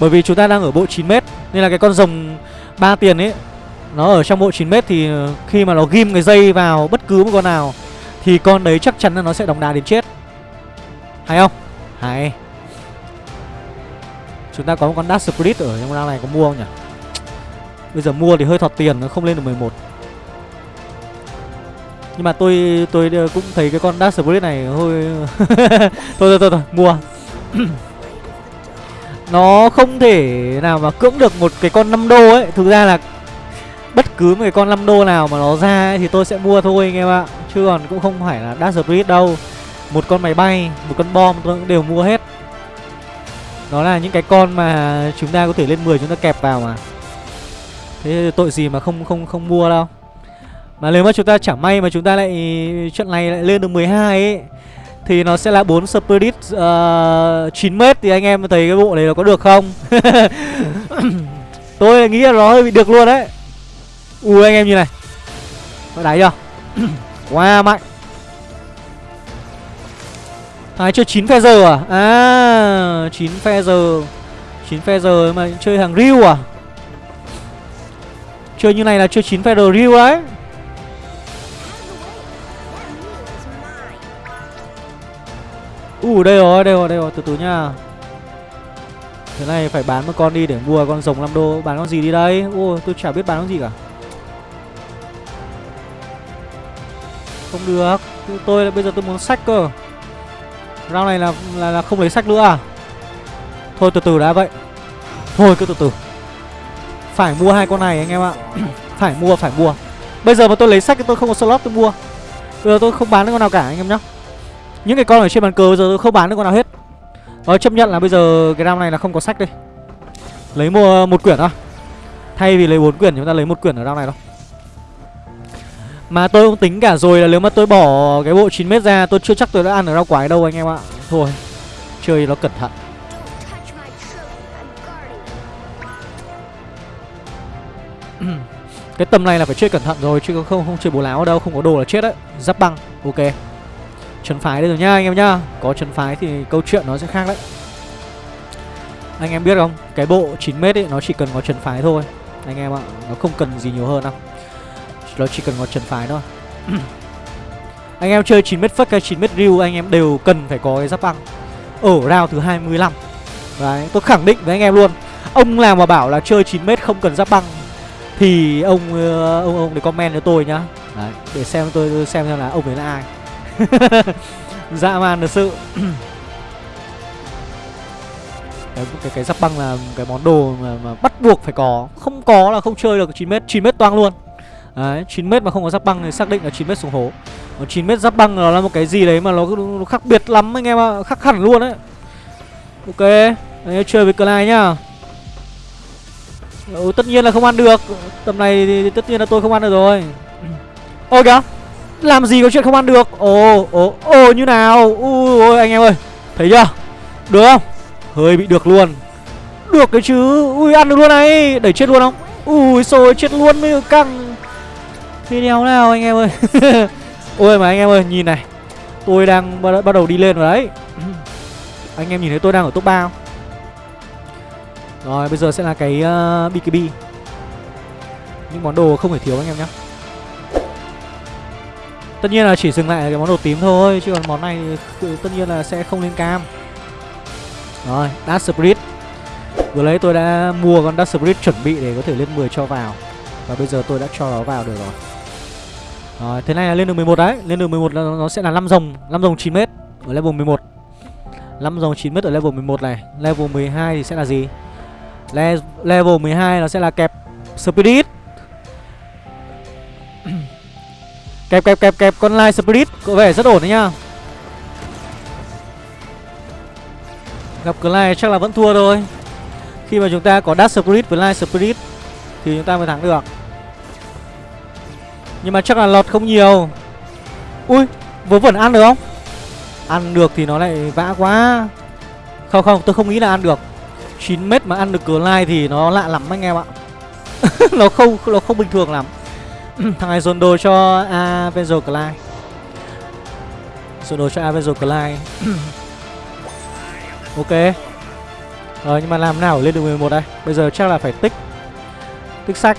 Bởi vì chúng ta đang ở bộ 9m Nên là cái con rồng ba tiền ấy Nó ở trong bộ 9m thì ờ, khi mà nó ghim cái dây vào bất cứ một con nào Thì con đấy chắc chắn là nó sẽ đóng đá đến chết. Hay không? Hay. Chúng ta có một con dark Spirit ở trong round này có mua không nhỉ? Bây giờ mua thì hơi thọt tiền nó không lên được 11 nhưng mà tôi tôi ờ, cũng thấy cái con Dark Spirit này hơi thôi, thôi thôi thôi mua. Nó không thể nào mà cưỡng được một cái con 5 đô ấy. Thực ra là bất cứ một cái con 5 đô nào mà nó ra ấy, thì tôi sẽ mua thôi anh em ạ. Chứ còn cũng không phải là Dark Spirit đâu. Một con máy bay, một con bom tôi cũng đều mua hết. Nó là những cái con mà chúng ta có thể lên 10 chúng ta kẹp vào mà. Thế tội gì mà không không không mua đâu. Mà nếu mà chúng ta chả may mà chúng ta lại trận này lại lên được 12 ấy Thì nó sẽ là 4 Spirit ờ, uh, 9m Thì anh em thấy cái bộ này nó có được không? Tôi nghĩ là nó hơi bị được luôn đấy. Ui anh em nhìn này. Nó đáy chưa? Quá wow, mạnh. Thái chơi 9 phe giờ à? À 9 phe giờ. 9 phe giờ mà chơi hàng riu à? Chơi như này là chơi 9 phe giờ Ryu đấy Ủ uh, đây rồi đây rồi đây rồi từ từ nha. Thế này phải bán một con đi để mua con rồng 5 đô Bán con gì đi đây? Ôi tôi chả biết bán con gì cả. Không được. Tôi bây giờ tôi muốn sách cơ. Round này là, là là không lấy sách nữa à? Thôi từ từ đã vậy. Thôi cứ từ từ. Phải mua hai con này anh em ạ. Phải mua phải mua. Bây giờ mà tôi lấy sách thì tôi không có slot tôi mua. Bây giờ tôi không bán được con nào cả anh em nhá. Những cái con ở trên bàn cờ giờ tôi không bán được con nào hết. Rồi chấp nhận là bây giờ cái round này là không có sách đi. Lấy mua một quyển thôi. Thay vì lấy bốn quyển chúng ta lấy một quyển ở round này thôi. Mà tôi cũng tính cả rồi là nếu mà tôi bỏ cái bộ 9m ra, Tôi chưa chắc tôi đã ăn được rau quái đâu anh em ạ. Thôi, Chơi nó cẩn thận. Cái tầm này là phải chơi cẩn thận rồi, Chứ không không chơi bố láo đâu, Không có đồ là chết đấy. Giáp băng, Ok. Trấn phái đây rồi nhá anh em nhá. Có trấn phái thì câu chuyện nó sẽ khác đấy. Anh em biết không? Cái bộ 9m ấy nó chỉ cần có trấn phái thôi. Anh em ạ Nó không cần gì nhiều hơn đâu. Nó chỉ cần có trấn phái thôi. Anh em chơi 9m phất hay 9m riu Anh em đều cần phải có cái giáp băng. Ở round thứ 25 Đấy tôi khẳng định với anh em luôn. Ông nào mà bảo là chơi 9m không cần giáp băng Thì ông ờ, ông ông để comment cho tôi nhá. Đấy để xem tôi, tôi xem xem là ông ấy là ai. Dạ man thật sự. Cái cái cái giáp băng là cái món đồ mà, mà bắt buộc phải có. Không có là không chơi được 9 mét 9 mét toang luôn. Đấy 9 mét mà không có giáp băng thì xác định là 9 mét xuống hố. Còn 9 mét giáp băng nó là một cái gì đấy mà nó, nó khác biệt lắm anh em ạ khác hẳn luôn đấy. Ok đấy, chơi với Clyde nhá. Ừ, tất nhiên là không ăn được. Tầm này thì tất nhiên là tôi không ăn được rồi. Ôi kìa làm gì có chuyện không ăn được? Ồ ồ ồ như nào? Ui ôi anh em ơi. Thấy chưa? Được không? Hơi bị được luôn. Được cái chứ. Ui ăn được luôn này. Đẩy chết luôn không? Ui rồi chết luôn mới căng. Thế đéo nào anh em ơi? Ôi mà anh em ơi nhìn này. Tôi đang bắt đầu đi lên rồi đấy. Anh em nhìn thấy tôi đang ở top 3 không? Rồi bây giờ sẽ là cái ờ, uh, BKB những món đồ không thể thiếu anh em nhé Tất nhiên là chỉ dừng lại cái món đồ tím thôi Chứ còn món này tất nhiên là sẽ không lên cam. Rồi, Dark Spirit. Vừa lấy tôi đã mua con Dark Spirit chuẩn bị để có thể lên 10 cho vào. Và bây giờ tôi đã cho nó vào được rồi. Rồi, thế này là lên được 11 đấy. Lên được 11 là nó sẽ là 5 rồng 5 rồng 9m ở level 11 5 dòng 9m ở level 11 này. Level 12 thì sẽ là gì? Le Level 12 nó sẽ là kẹp Spirit. Kẹp kẹp kẹp kẹp con Light Spirit Có vẻ rất ổn đấy nhá. Gặp Clyde chắc là vẫn thua thôi. Khi mà chúng ta có Dark Spirit với Light Spirit Thì chúng ta mới thắng được. Nhưng mà chắc là lọt không nhiều. Ui, Vớ vẩn ăn được không? Ăn được thì nó lại vã quá. Không không, tôi không nghĩ là ăn được. 9 mét mà ăn được Clyde thì nó lạ lắm anh em ạ. Nó không nó không bình thường lắm. Thằng này dồn đồ cho Avenger Clyde Dồn đồ cho Avenger Clyde Ok. Rồi nhưng mà làm nào lên được 11 đây? Bây giờ chắc là phải tích. Tích sách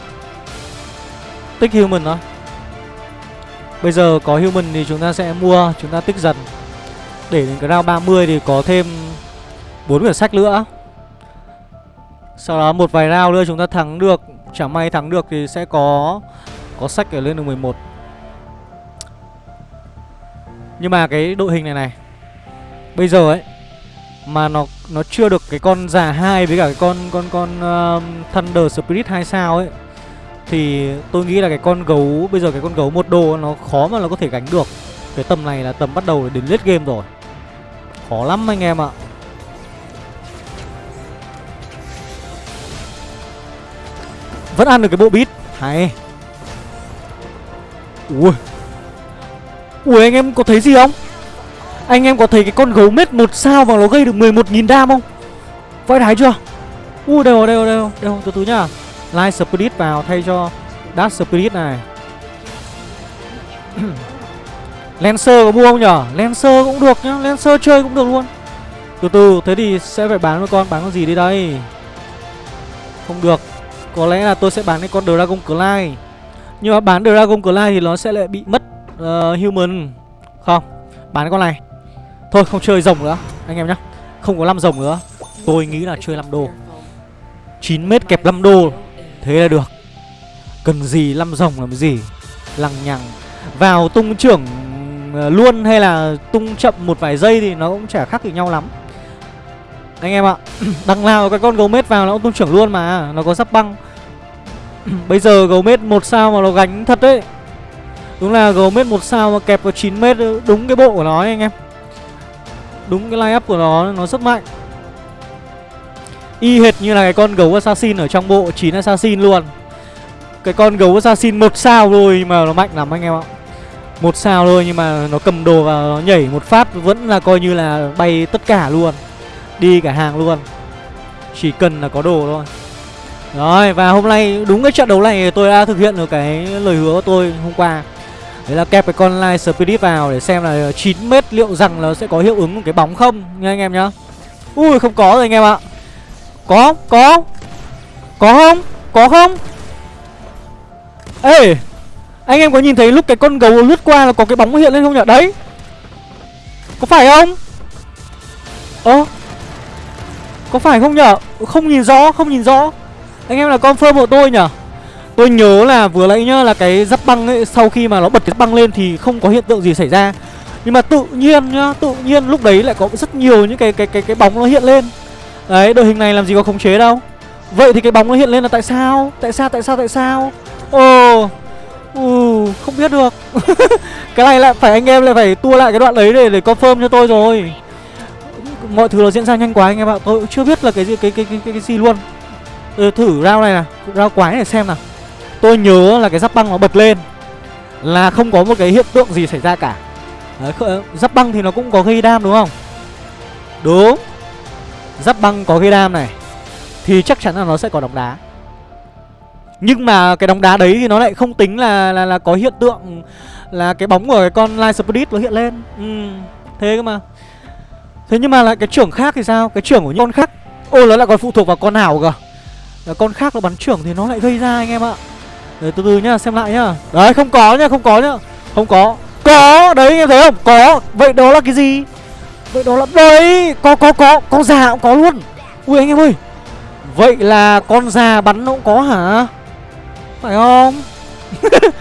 Tích human thôi. Bây giờ có human thì chúng ta sẽ mua, Chúng ta tích dần. Để đến cái round 30 thì có thêm 4 quyển sách nữa. Sau đó một vài round nữa chúng ta thắng được Chẳng may thắng được thì sẽ có có sách ở lên được 11 Nhưng mà cái đội hình này này Bây giờ ấy Mà nó nó chưa được cái con già hai với cả cái con con con uh, Thunder Spirit 2 sao ấy Thì tôi nghĩ là cái con gấu Bây giờ cái con gấu một đồ nó khó mà nó có thể gánh được. Cái tầm này là tầm bắt đầu đến late game rồi. Khó lắm anh em ạ. Vẫn ăn được cái bộ bit Hay. Ui. Ui, anh em có thấy gì không? Anh em có thấy cái con gấu mết một sao mà nó gây được 11.000 đam không? Vãi đái chưa? Ui, đây rồi đây rồi đây rồi Đây rồi, từ từ nhá. Light Spirit vào thay cho Dark Spirit này. Lancer có mua không nhở? Lancer cũng được nhá, Lancer chơi cũng được luôn. Từ từ, thế thì sẽ phải bán với con, Bán con gì đi đây? Không được. Có lẽ là tôi sẽ bán cái con Dragon Clyde nhưng mà bán Dragon Clay thì nó sẽ lại bị mất uh, Human Không? Bán con này. Thôi không chơi rồng nữa Anh em nhá. Không có 5 rồng nữa. Tôi nghĩ là chơi 5 đô. 9 mét kẹp 5 đô. Thế là được. Cần gì 5 rồng làm gì? Lằng nhằng. Vào tung trưởng ờ, luôn hay là tung chậm một vài giây thì nó cũng chả khác gì nhau lắm. Anh em ạ Đằng nào cái con gấu mết vào nó cũng tung trưởng luôn mà. Nó có sắp băng. Bây giờ gấu mết một sao mà nó gánh thật đấy. Đúng là gấu mết một sao mà kẹp vào 9 mét Đúng cái bộ của nó ấy, anh em. Đúng cái line up của nó Nó rất mạnh. Y hệt như là cái con gấu assassin Ở trong bộ 9 assassin luôn. Cái con gấu assassin một sao thôi Mà nó mạnh lắm anh em ạ. Một sao thôi nhưng mà nó cầm đồ và nó nhảy một phát Vẫn là coi như là bay tất cả luôn. Đi cả hàng luôn. Chỉ cần là có đồ thôi rồi, và hôm nay đúng cái trận đấu này tôi đã thực hiện được cái lời hứa của tôi hôm qua. Đấy là kẹp cái con Light Spirit vào để xem là 9m liệu rằng nó sẽ có hiệu ứng cái bóng không, nha anh em nhá. Ui, không có rồi anh em ạ. Có có Có không? Có không? Ê, Anh em có nhìn thấy lúc cái con gấu lướt qua là có cái bóng hiện lên không nhỉ? Đấy. Có phải không? Ơ, Có phải không nhở Không nhìn rõ, không nhìn rõ anh em là confirm hộ tôi nhở Tôi nhớ là vừa nãy nhá là cái giáp băng ấy Sau khi mà nó bật cái băng lên thì không có hiện tượng gì xảy ra. Nhưng mà tự nhiên nhá Tự nhiên lúc đấy lại có rất nhiều những cái cái cái cái bóng nó hiện lên. Đấy đội hình này làm gì có khống chế đâu. Vậy thì cái bóng nó hiện lên là tại sao? Tại sao tại sao tại sao? Ồ Ừ, không biết được. Cái này lại phải anh em lại phải tua lại cái đoạn đấy để để confirm cho tôi rồi. Mọi thứ nó diễn ra nhanh quá anh em ạ. Tôi cũng chưa biết là cái gì cái cái cái, cái, cái gì luôn ừ, Thử rau này nào. Rau quái để xem nào. Tôi nhớ là cái giáp băng nó bật lên Là không có một cái hiện tượng gì xảy ra cả. Đấy, ờ, Giáp băng thì nó cũng có gây đam đúng không? Đúng. Giáp băng có gây đam này Thì chắc chắn là nó sẽ có đóng đá. Nhưng mà cái đóng đá đấy thì nó lại không tính là là, là có hiện tượng Là cái bóng của cái con Light Spirit nó hiện lên. Ừ, Thế cơ mà. Thế nhưng mà lại cái trưởng khác thì sao? Cái trưởng của những con khác. Ô nó lại còn phụ thuộc vào con nào cơ? Con khác nó bắn trưởng thì nó lại gây ra anh em ạ. Đấy, từ từ nhá xem lại nhá. Đấy không có nhá không có nhá. Không có. Có đấy anh em thấy không? Có. Vậy đó là cái gì? Vậy đó là Đấy Có có có. Con già cũng có luôn. Ui anh em ơi. Vậy là con già bắn nó cũng có hả? Phải không?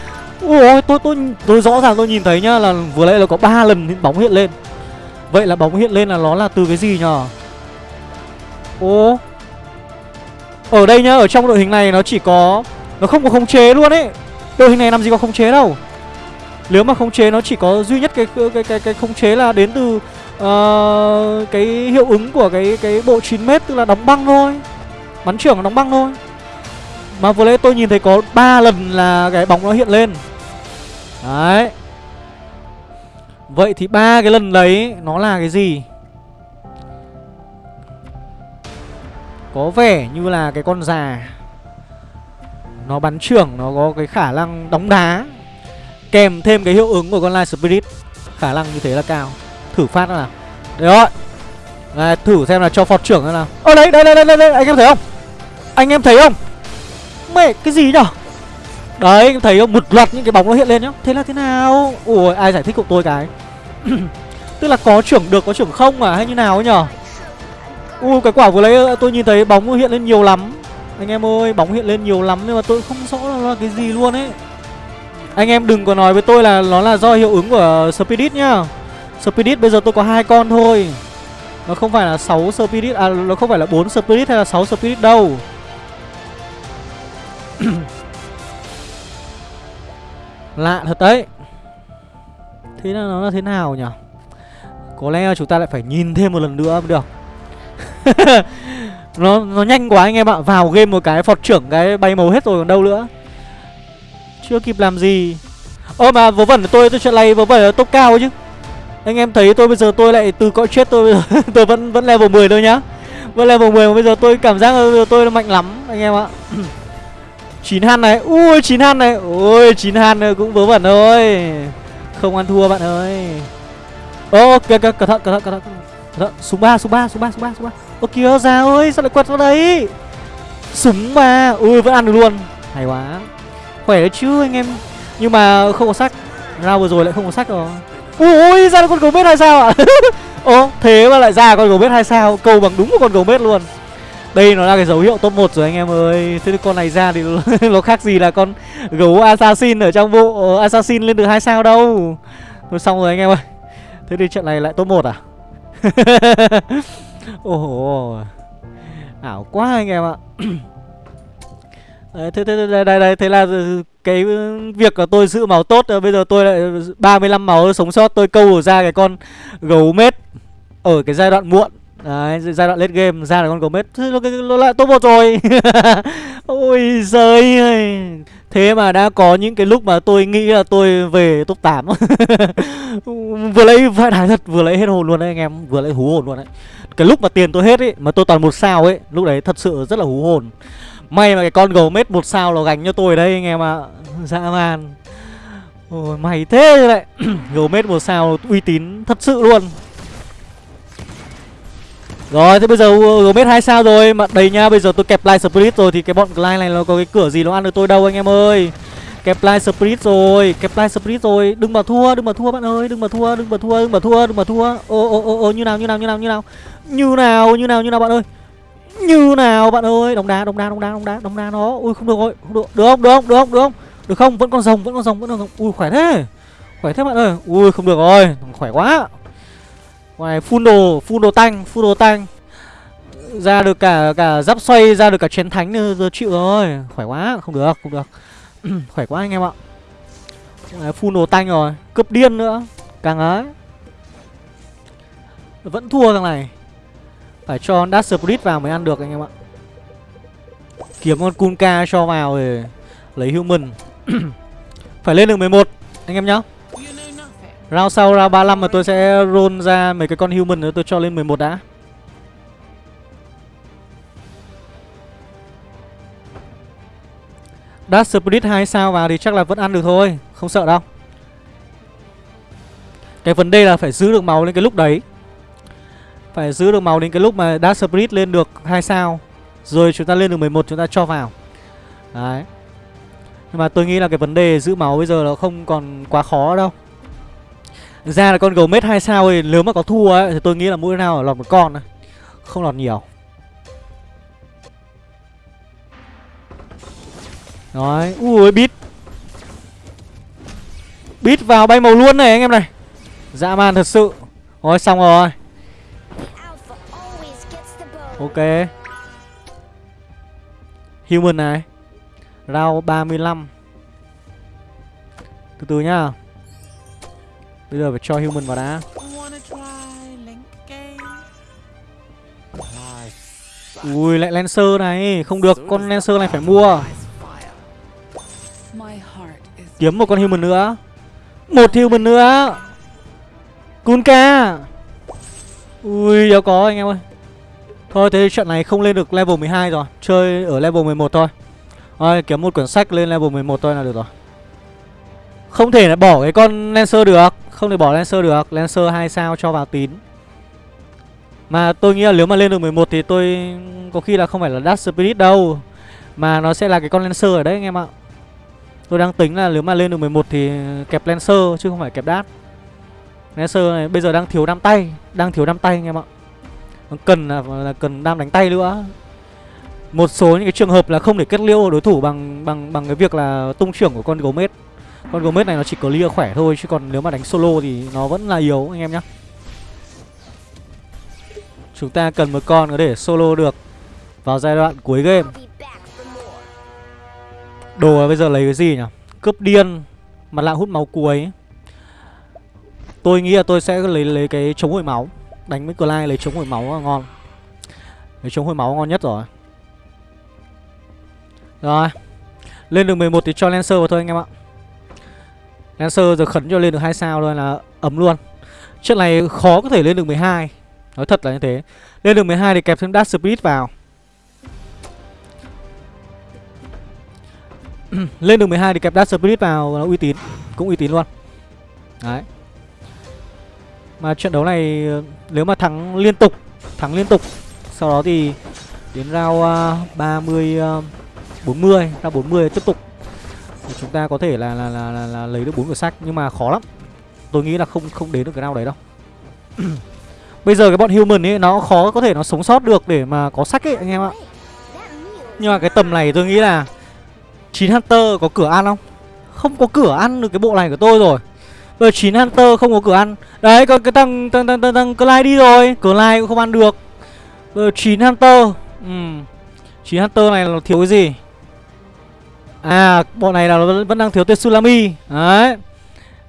Ui tôi tôi tôi rõ ràng tôi nhìn thấy nhá là vừa nãy là có ba lần bóng hiện lên. Vậy là bóng hiện lên là nó là từ cái gì nhở? Ô. Ở đây nhá, ở trong đội hình này nó chỉ có Nó không có khống chế luôn ấy. Đội hình này làm gì có khống chế đâu. Nếu mà khống chế nó chỉ có duy nhất cái cái cái cái khống chế là đến từ uh, Cái hiệu ứng của cái cái bộ 9m tức là đóng băng thôi. Bắn trưởng đóng băng thôi. Mà vừa nãy tôi nhìn thấy có 3 lần là cái bóng nó hiện lên. Đấy. Vậy thì ba cái lần đấy nó là cái gì? Có vẻ như là cái con già Nó bắn trưởng Nó có cái khả năng đóng đá Kèm thêm cái hiệu ứng của con Light Spirit Khả năng như thế là cao. Thử phát nào Đấy rồi. À, Thử xem là cho phọt trưởng nào. Ơ đấy, đây, đây, đây, đây, anh em thấy không? Anh em thấy không? Mẹ, cái gì nhở? Đấy, anh thấy không? Một loạt những cái bóng nó hiện lên nhá. Thế là thế nào? Ủa, ai giải thích cùng tôi cái? Tức là có trưởng được, có trưởng không à? Hay như nào ấy nhở? U cái quả vừa lấy tôi nhìn thấy bóng hiện lên nhiều lắm. Anh em ơi bóng hiện lên nhiều lắm Nhưng mà tôi không rõ là, là cái gì luôn ấy. Anh em đừng có nói với tôi là nó là do hiệu ứng của speedit nhá. Speedit bây giờ tôi có hai con thôi. Nó không phải là 6 speedit À nó không phải là 4 speedit hay là 6 speedit đâu. Lạ thật đấy. Thế là nó là thế nào nhỉ? Có lẽ chúng ta lại phải nhìn thêm một lần nữa mới được. nó nó nhanh quá anh em ạ. Vào game một cái, phọt trưởng cái bay màu hết rồi còn đâu nữa. Chưa kịp làm gì. Ơ mà vớ vẩn tôi tôi chuyện này vớ vẩn là top cao chứ. Anh em thấy tôi bây giờ tôi lại từ cõi chết tôi tôi vẫn vẫn level 10 thôi nhá. Vẫn level 10 mà bây giờ tôi cảm giác là tôi là mạnh lắm, anh em ạ. Chín han này. Ui, chín han này. Ôi, chín han này cũng vớ vẩn thôi. Không ăn thua bạn ơi. Ô kìa kìa cẩn thận cẩn thận cẩn thận. Súng ba súng ba súng ba súng ba súng ba. Ơ kìa ra ơi, sao lại quật vào đấy? Súng mà. Ui, vẫn ăn được luôn. Hay quá. Khỏe đấy chứ, anh em. Nhưng mà không có sắc Rao vừa rồi lại không có sắc rồi. Ui ra là con gấu mết hay sao ạ? Ồ, thế mà lại ra con gấu mết hay sao? Câu bằng đúng một con gấu mết luôn. Đây nó là cái dấu hiệu top 1 rồi, anh em ơi. Thế thì con này ra thì nó khác gì là con gấu assassin ở trong bộ ờ, assassin lên được hai sao đâu. Thôi xong rồi, anh em ơi. Thế thì trận này lại top 1 à? Ồ Ảo quá anh em ạ. Đấy, thế, thế, đây, đây, đây, thế là cái việc của tôi giữ máu tốt Bây giờ tôi lại 35 máu sống sót Tôi câu ra cái con gấu mết Ở cái giai đoạn muộn. Đấy, giai đoạn late game ra là con gấu mết. Thế nó, nó lại top 1 rồi. Ôi giời ơi. Thế mà đã có những cái lúc mà tôi nghĩ là tôi về top 8 Vừa lấy vãi đái thật Vừa lấy hết hồn luôn đấy anh em. Vừa lấy hú hồn luôn đấy. Cái lúc mà tiền tôi hết ấy Mà tôi toàn một sao ấy Lúc đấy thật sự rất là hú hồn. May mà cái con gấu mết một sao nó gánh cho tôi đấy anh em ạ. À. Dã man. Ôi mày thế đấy. Gấu mết một sao uy tín thật sự luôn rồi, thế bây giờ Gomez hai sao rồi? Mà đầy nha, bây giờ tôi kẹp Light Spirit rồi Thì cái bọn Light này nó có cái cửa gì nó ăn được tôi đâu anh em ơi. Kẹp Light Spirit rồi, Kẹp Light Spirit rồi. Đừng mà thua, đừng mà thua bạn ơi, Đừng mà thua, đừng mà thua, đừng mà thua, đừng mà thua. Ô ô ô ô, như nào như nào như nào như nào? Như nào như nào như nào bạn ơi? Như nào bạn ơi? Đóng đá đóng đá đóng đá đóng đá đóng đá nó. Ui, không được rồi, không được. Được không được không được không được không? Được không, vẫn còn rồng, vẫn còn rồng, vẫn còn rồng. Ui, khỏe thế. Khỏe thế bạn ơi. Ui, không được rồi. Khỏe quá. Ngoài full đồ, full đồ tanh, full đồ tanh. Ra được cả cả giáp xoay, ra được cả chén thánh nữa, giờ chịu rồi. Khỏe quá, không được, không được. Khỏe quá anh em ạ. Full đồ tanh rồi, cướp điên nữa Càng ấy. Vẫn thua thằng này. Phải cho Dash Spirit vào mới ăn được anh em ạ. Kiếm con Kunka cho vào để lấy human. Phải lên được 11 anh em nhá. Round sau, round 35 mà tôi sẽ roll ra mấy cái con human nữa, tôi cho lên 11 đã. Dark Spirit 2 sao vào thì chắc là vẫn ăn được thôi, Không sợ đâu. Cái vấn đề là phải giữ được máu lên cái lúc đấy. Phải giữ được máu đến cái lúc mà Dark Spirit lên được 2 sao, Rồi chúng ta lên được 11 chúng ta cho vào. Đấy. Nhưng mà tôi nghĩ là cái vấn đề giữ máu bây giờ nó không còn quá khó đâu. Ra là con gấu mết 2 sao thì nếu mà có thua ấy Thì tôi nghĩ là mũi nào lọt một con thôi. Không lọt nhiều. Rồi, ui bít. Bít vào bay màu luôn này anh em này. Dã man thật sự. Rồi xong rồi. Ok. Human này. Round 35 Từ từ nhá. Bây giờ phải cho human vào đã. Ui, lại Lancer này. Không được, con Lancer này phải mua. Kiếm một con human nữa. Một human nữa. Kunka Ui đâu có anh em ơi. Thôi, thế trận này không lên được level 12 rồi. Chơi ở level 11 thôi. Thôi, kiếm một quyển sách lên level 11 thôi là được rồi. Không thể là bỏ cái con Lancer được. Không thể bỏ Lancer được. Lancer 2 sao cho vào tín. Mà tôi nghĩ là nếu mà lên được 11 thì tôi Có khi là không phải là Dark Spirit đâu Mà nó sẽ là cái con Lancer ở đấy anh em ạ. Tôi đang tính là nếu mà lên được 11 thì kẹp Lancer chứ không phải kẹp Dark. Lancer này bây giờ đang thiếu đam tay Đang thiếu đam tay anh em ạ. Cần là, là cần đam đánh tay nữa. Một số những cái trường hợp là không thể kết liễu đối thủ bằng bằng bằng cái việc là tung trưởng của con gấu mết con Gomez này nó chỉ có khỏe thôi, Chứ còn nếu mà đánh solo thì nó vẫn là yếu, anh em nhá. Chúng ta cần một con có để solo được Vào giai đoạn cuối game. Đồ bây giờ lấy cái gì nhỉ? Cướp điên Mặt lạ hút máu cuối. Tôi nghĩ là tôi sẽ lấy lấy cái chống hồi máu. Đánh với Clyde lấy chống hồi máu ngon. Lấy chống hồi máu ngon nhất rồi. Rồi. Lên được 11 thì cho Lancer vào thôi anh em ạ. Lancer giờ khấn cho lên được 2 sao luôn là ấm luôn. Trận này khó có thể lên được 12 Nói thật là như thế. Lên được 12 thì kẹp thêm Dash Spirit vào. Lên được 12 thì kẹp Dash Spirit vào nó uy tín Cũng uy tín luôn. Đấy. Mà trận đấu này nếu mà thắng liên tục Thắng liên tục Sau đó thì đến round uh, 30 uh, 40 Round 40 tiếp tục thì Chúng ta có thể là là, là, là, là lấy được bốn cửa sách Nhưng mà khó lắm. Tôi nghĩ là không không đến được cái nào đấy đâu. Bây giờ cái bọn human ấy nó khó có thể nó sống sót được để mà có sách ấy anh em ạ. Nhưng mà cái tầm này tôi nghĩ là chín Hunter có cửa ăn không? Không có cửa ăn được cái bộ này của tôi rồi. Bây giờ 9 Hunter không có cửa ăn. Đấy còn cái thằng thằng thằng thằng, thằng Clyde đi rồi. Cửa Clyde cũng không ăn được. Bây giờ 9 Hunter ừ. 9 Hunter này là thiếu cái gì? À bộ này là vẫn, vẫn đang thiếu Tetsulami. Đấy.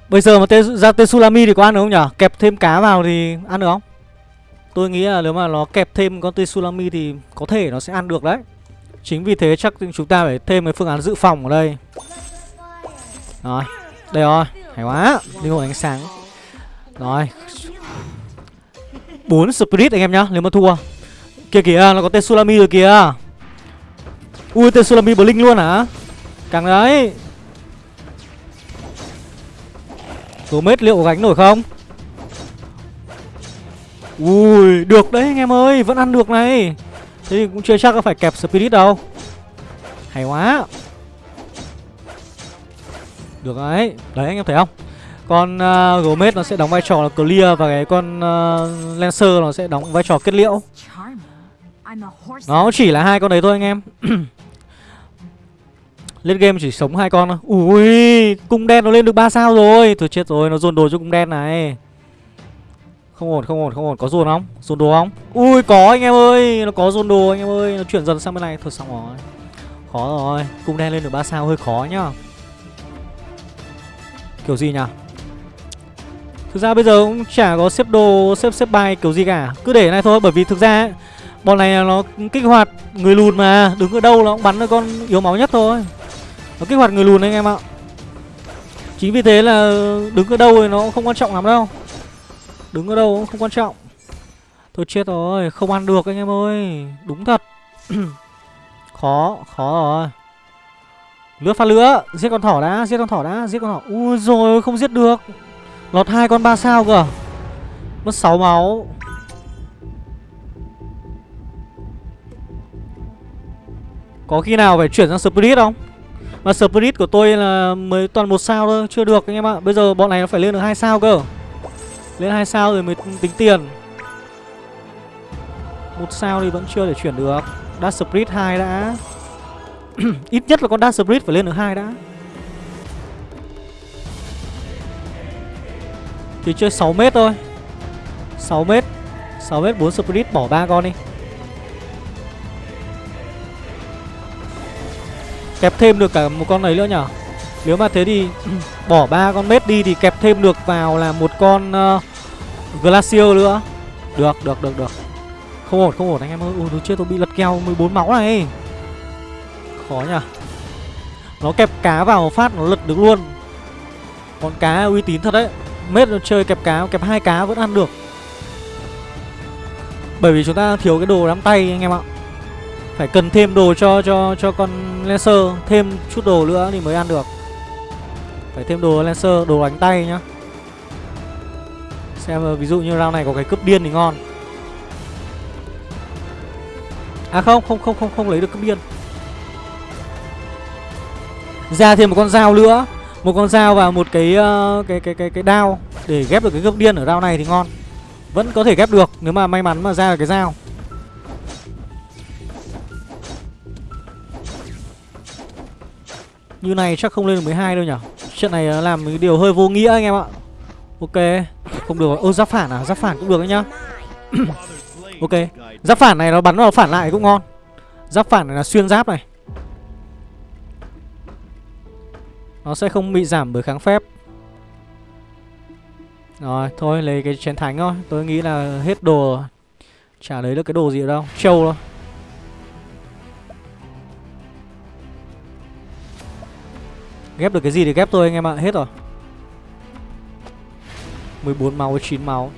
Bây giờ mà ra Tetsulami thì có ăn được không nhở Kẹp thêm cá vào thì ăn được không? Tôi nghĩ là nếu mà nó kẹp thêm con Tetsulami thì có thể nó sẽ ăn được đấy. Chính vì thế chắc chúng ta phải thêm cái phương án dự phòng ở đây. Rồi Đây rồi. Hay quá. Linh hồn ánh sáng. Rồi. 4 spirit anh em nhá Nếu mà thua. Kìa kìa nó có Tetsulami rồi kìa. Ui Tetsulami Blink luôn hả? Càng đấy. Gomez liệu gánh nổi không? Ui được đấy anh em ơi Vẫn ăn được này. Thế thì cũng chưa chắc có phải kẹp Spirit đâu. Hay quá. Được đấy Đấy anh em thấy không? Con uh, Gomez nó sẽ đóng vai trò là clear Và cái con uh, Lancer nó sẽ đóng vai trò kết liễu. Nó chỉ là hai con đấy thôi anh em Lên game chỉ sống hai con thôi Ui Cung đen nó lên được 3 sao rồi Thôi chết rồi nó dồn đồ cho cung đen này Không ổn, không ổn, không ổn. Có dồn không? Dồn đồ không? Ui có anh em ơi, nó có dồn đồ anh em ơi, nó chuyển dần sang bên này thôi xong rồi. Khó rồi, cung đen lên được 3 sao hơi khó nhá. Kiểu gì nhỉ? Thực ra bây giờ cũng chả có xếp đồ, xếp xếp bài kiểu gì cả Cứ để này thôi, bởi vì thực ra ấy, Bọn này nó kích hoạt người lùn mà Đứng ở đâu nó cũng bắn được con yếu máu nhất thôi nó kích hoạt người lùn anh em ạ. Chính vì thế là đứng ở đâu thì nó không quan trọng lắm đâu. Đứng ở đâu cũng không quan trọng. Thôi chết rồi, không ăn được anh em ơi. Đúng thật. Khó, khó rồi. Lướt pha lửa, giết con thỏ đã, giết con thỏ đã, giết con thỏ. Ui rồi không giết được. Lọt hai con ba sao cơ. Mất 6 máu. Có khi nào phải chuyển sang Spirit không? Mà Spirit của tôi là mới toàn một sao thôi, Chưa được anh em ạ. Bây giờ bọn này nó phải lên được hai sao cơ. Lên hai sao rồi mới tính tiền. Một sao thì vẫn chưa thể chuyển được. Dash Spirit 2 đã. Ít nhất là con Dash Spirit phải lên được hai đã. Thì chơi 6 mét thôi. 6 mét 6 mét 4 Spirit bỏ ba con đi. Kẹp thêm được cả một con này nữa nhở? Nếu mà thế thì bỏ ba con mết đi thì kẹp thêm được vào là một con uh, Glacier nữa. Được, được, được, được. Không ổn, không ổn anh em ơi. Ui, chết tôi bị lật keo 14 máu này. Khó nhở? Nó kẹp cá vào phát nó lật được luôn. Con cá uy tín thật đấy. Mết chơi kẹp cá, kẹp hai cá vẫn ăn được. Bởi vì chúng ta thiếu cái đồ đám tay anh em ạ. Phải cần thêm đồ cho cho cho con Lancer Thêm chút đồ nữa thì mới ăn được. Phải thêm đồ Lancer, đồ đánh tay nhá. Xem ờ, ví dụ như round này có cái cướp điên thì ngon. À không, không, không, không, không lấy được cướp điên. Ra thêm một con dao nữa. Một con dao và một cái uh, cái cái cái cái đao để ghép được cái cướp điên ở đao này thì ngon. Vẫn có thể ghép được nếu mà may mắn mà ra được cái dao. Như này chắc không lên được 12 đâu nhỉ? Trận này ờ, làm cái điều hơi vô nghĩa anh em ạ. Ok. Không được Ô, giáp phản à? Giáp phản cũng được đấy nhá. Ok. Giáp phản này nó bắn vào phản lại cũng ngon. Giáp phản này là xuyên giáp này. Nó sẽ không bị giảm bởi kháng phép. Rồi, thôi, lấy cái chén thánh thôi. Tôi nghĩ là hết đồ Chả lấy được cái đồ gì đâu. Trâu thôi. Ghép được cái gì thì ghép tôi anh em ạ Hết rồi. 14 máu với 9 máu.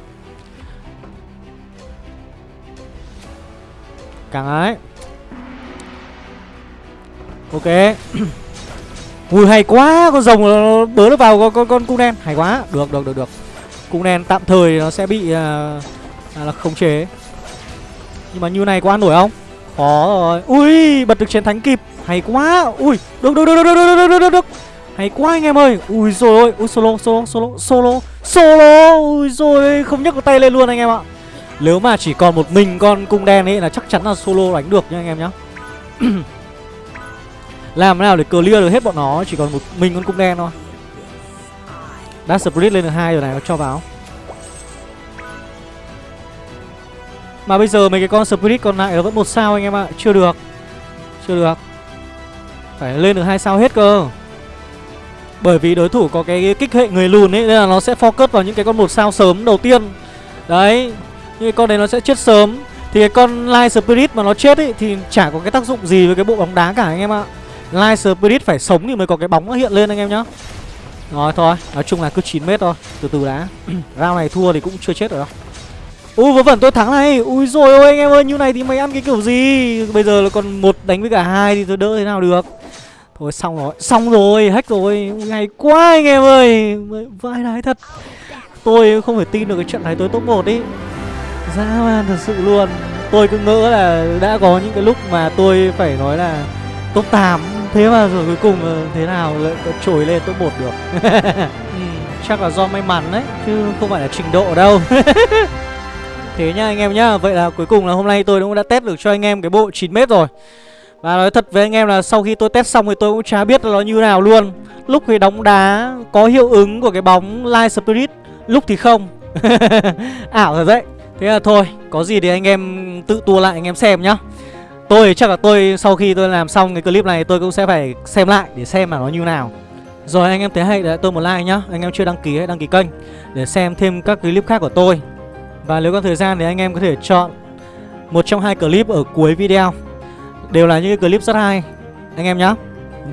Càng ấy. Ok. Ui hay quá Con rồng nó bớ được vào con, con, con cung đen. Hay quá. Được được được được. Cung đen tạm thời nó sẽ bị uh, là khống chế. Nhưng mà như này có ăn nổi không? Khó rồi. Ui bật được chiến thánh kịp. Hay quá. Ui được được được được được được được được, được. Hay quá anh em ơi. Ui rồi ôi. Ui, solo solo solo solo Solo. Ui rồi Không nhấc tay lên luôn anh em ạ. Nếu mà chỉ còn một mình con cung đen ấy là chắc chắn là solo đánh được nha anh em nhá. Làm thế nào để clear được hết bọn nó? Chỉ còn một mình con cung đen thôi. Đã split lên được hai rồi này, Nó cho vào. Mà bây giờ mấy cái con split còn lại nó vẫn một sao anh em ạ. Chưa được. Chưa được. Phải lên được hai sao hết cơ. Bởi vì đối thủ có cái kích hệ người lùn ấy, Nên là nó sẽ focus vào những cái con một sao sớm đầu tiên. Đấy Những cái con đấy nó sẽ chết sớm. Thì cái con Light Spirit mà nó chết ấy, Thì chả có cái tác dụng gì với cái bộ bóng đá cả anh em ạ. Light Spirit phải sống thì mới có cái bóng nó hiện lên anh em nhá. Rồi, thôi, Nói chung là cứ 9 mét thôi, Từ từ đã. Round này thua thì cũng chưa chết rồi đâu. Ui vớ vẩn, tôi thắng này. Ui rồi ôi, anh em ơi, như này thì mày ăn cái kiểu gì? Bây giờ là còn một đánh với cả hai thì tôi đỡ thế nào được? Thôi xong rồi Xong rồi hack rồi. Ngày quá anh em ơi. Vai đái thật. Tôi không thể tin được cái trận này tôi top 1 ý. Dã man thật sự luôn. Tôi cứ ngỡ là đã có những cái lúc mà tôi phải nói là top 8 Thế mà rồi cuối cùng thế nào lại trồi lên top 1 được? Ừ, Chắc là do may mắn đấy Chứ không phải là trình độ đâu. Thế nhá anh em nhá. Vậy là cuối cùng là hôm nay tôi cũng đã test được cho anh em cái bộ 9m rồi. Và nói thật với anh em là sau khi tôi test xong thì tôi cũng chả biết là nó như nào luôn. Lúc thì đóng đá có hiệu ứng của cái bóng Light Spirit, Lúc thì không. Ảo rồi đấy. Thế là thôi, Có gì thì anh em tự tua lại anh em xem nhá. Tôi chắc là tôi sau khi tôi làm xong cái clip này tôi cũng sẽ phải xem lại để xem là nó như nào. Rồi anh em thấy hay, để tôi một like nhá. Anh em chưa đăng ký hãy đăng ký kênh Để xem thêm các clip khác của tôi. Và nếu có thời gian thì anh em có thể chọn Một trong hai clip ở cuối video. Đều là những cái clip rất hay, Anh em nhá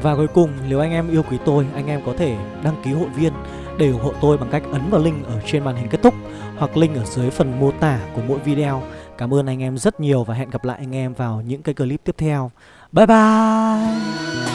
Và cuối cùng, nếu anh em yêu quý tôi, Anh em có thể đăng ký hội viên Để ủng hộ tôi bằng cách ấn vào link ở trên màn hình kết thúc Hoặc link ở dưới phần mô tả của mỗi video Cảm ơn anh em rất nhiều và hẹn gặp lại anh em vào những cái clip tiếp theo. Bye bye!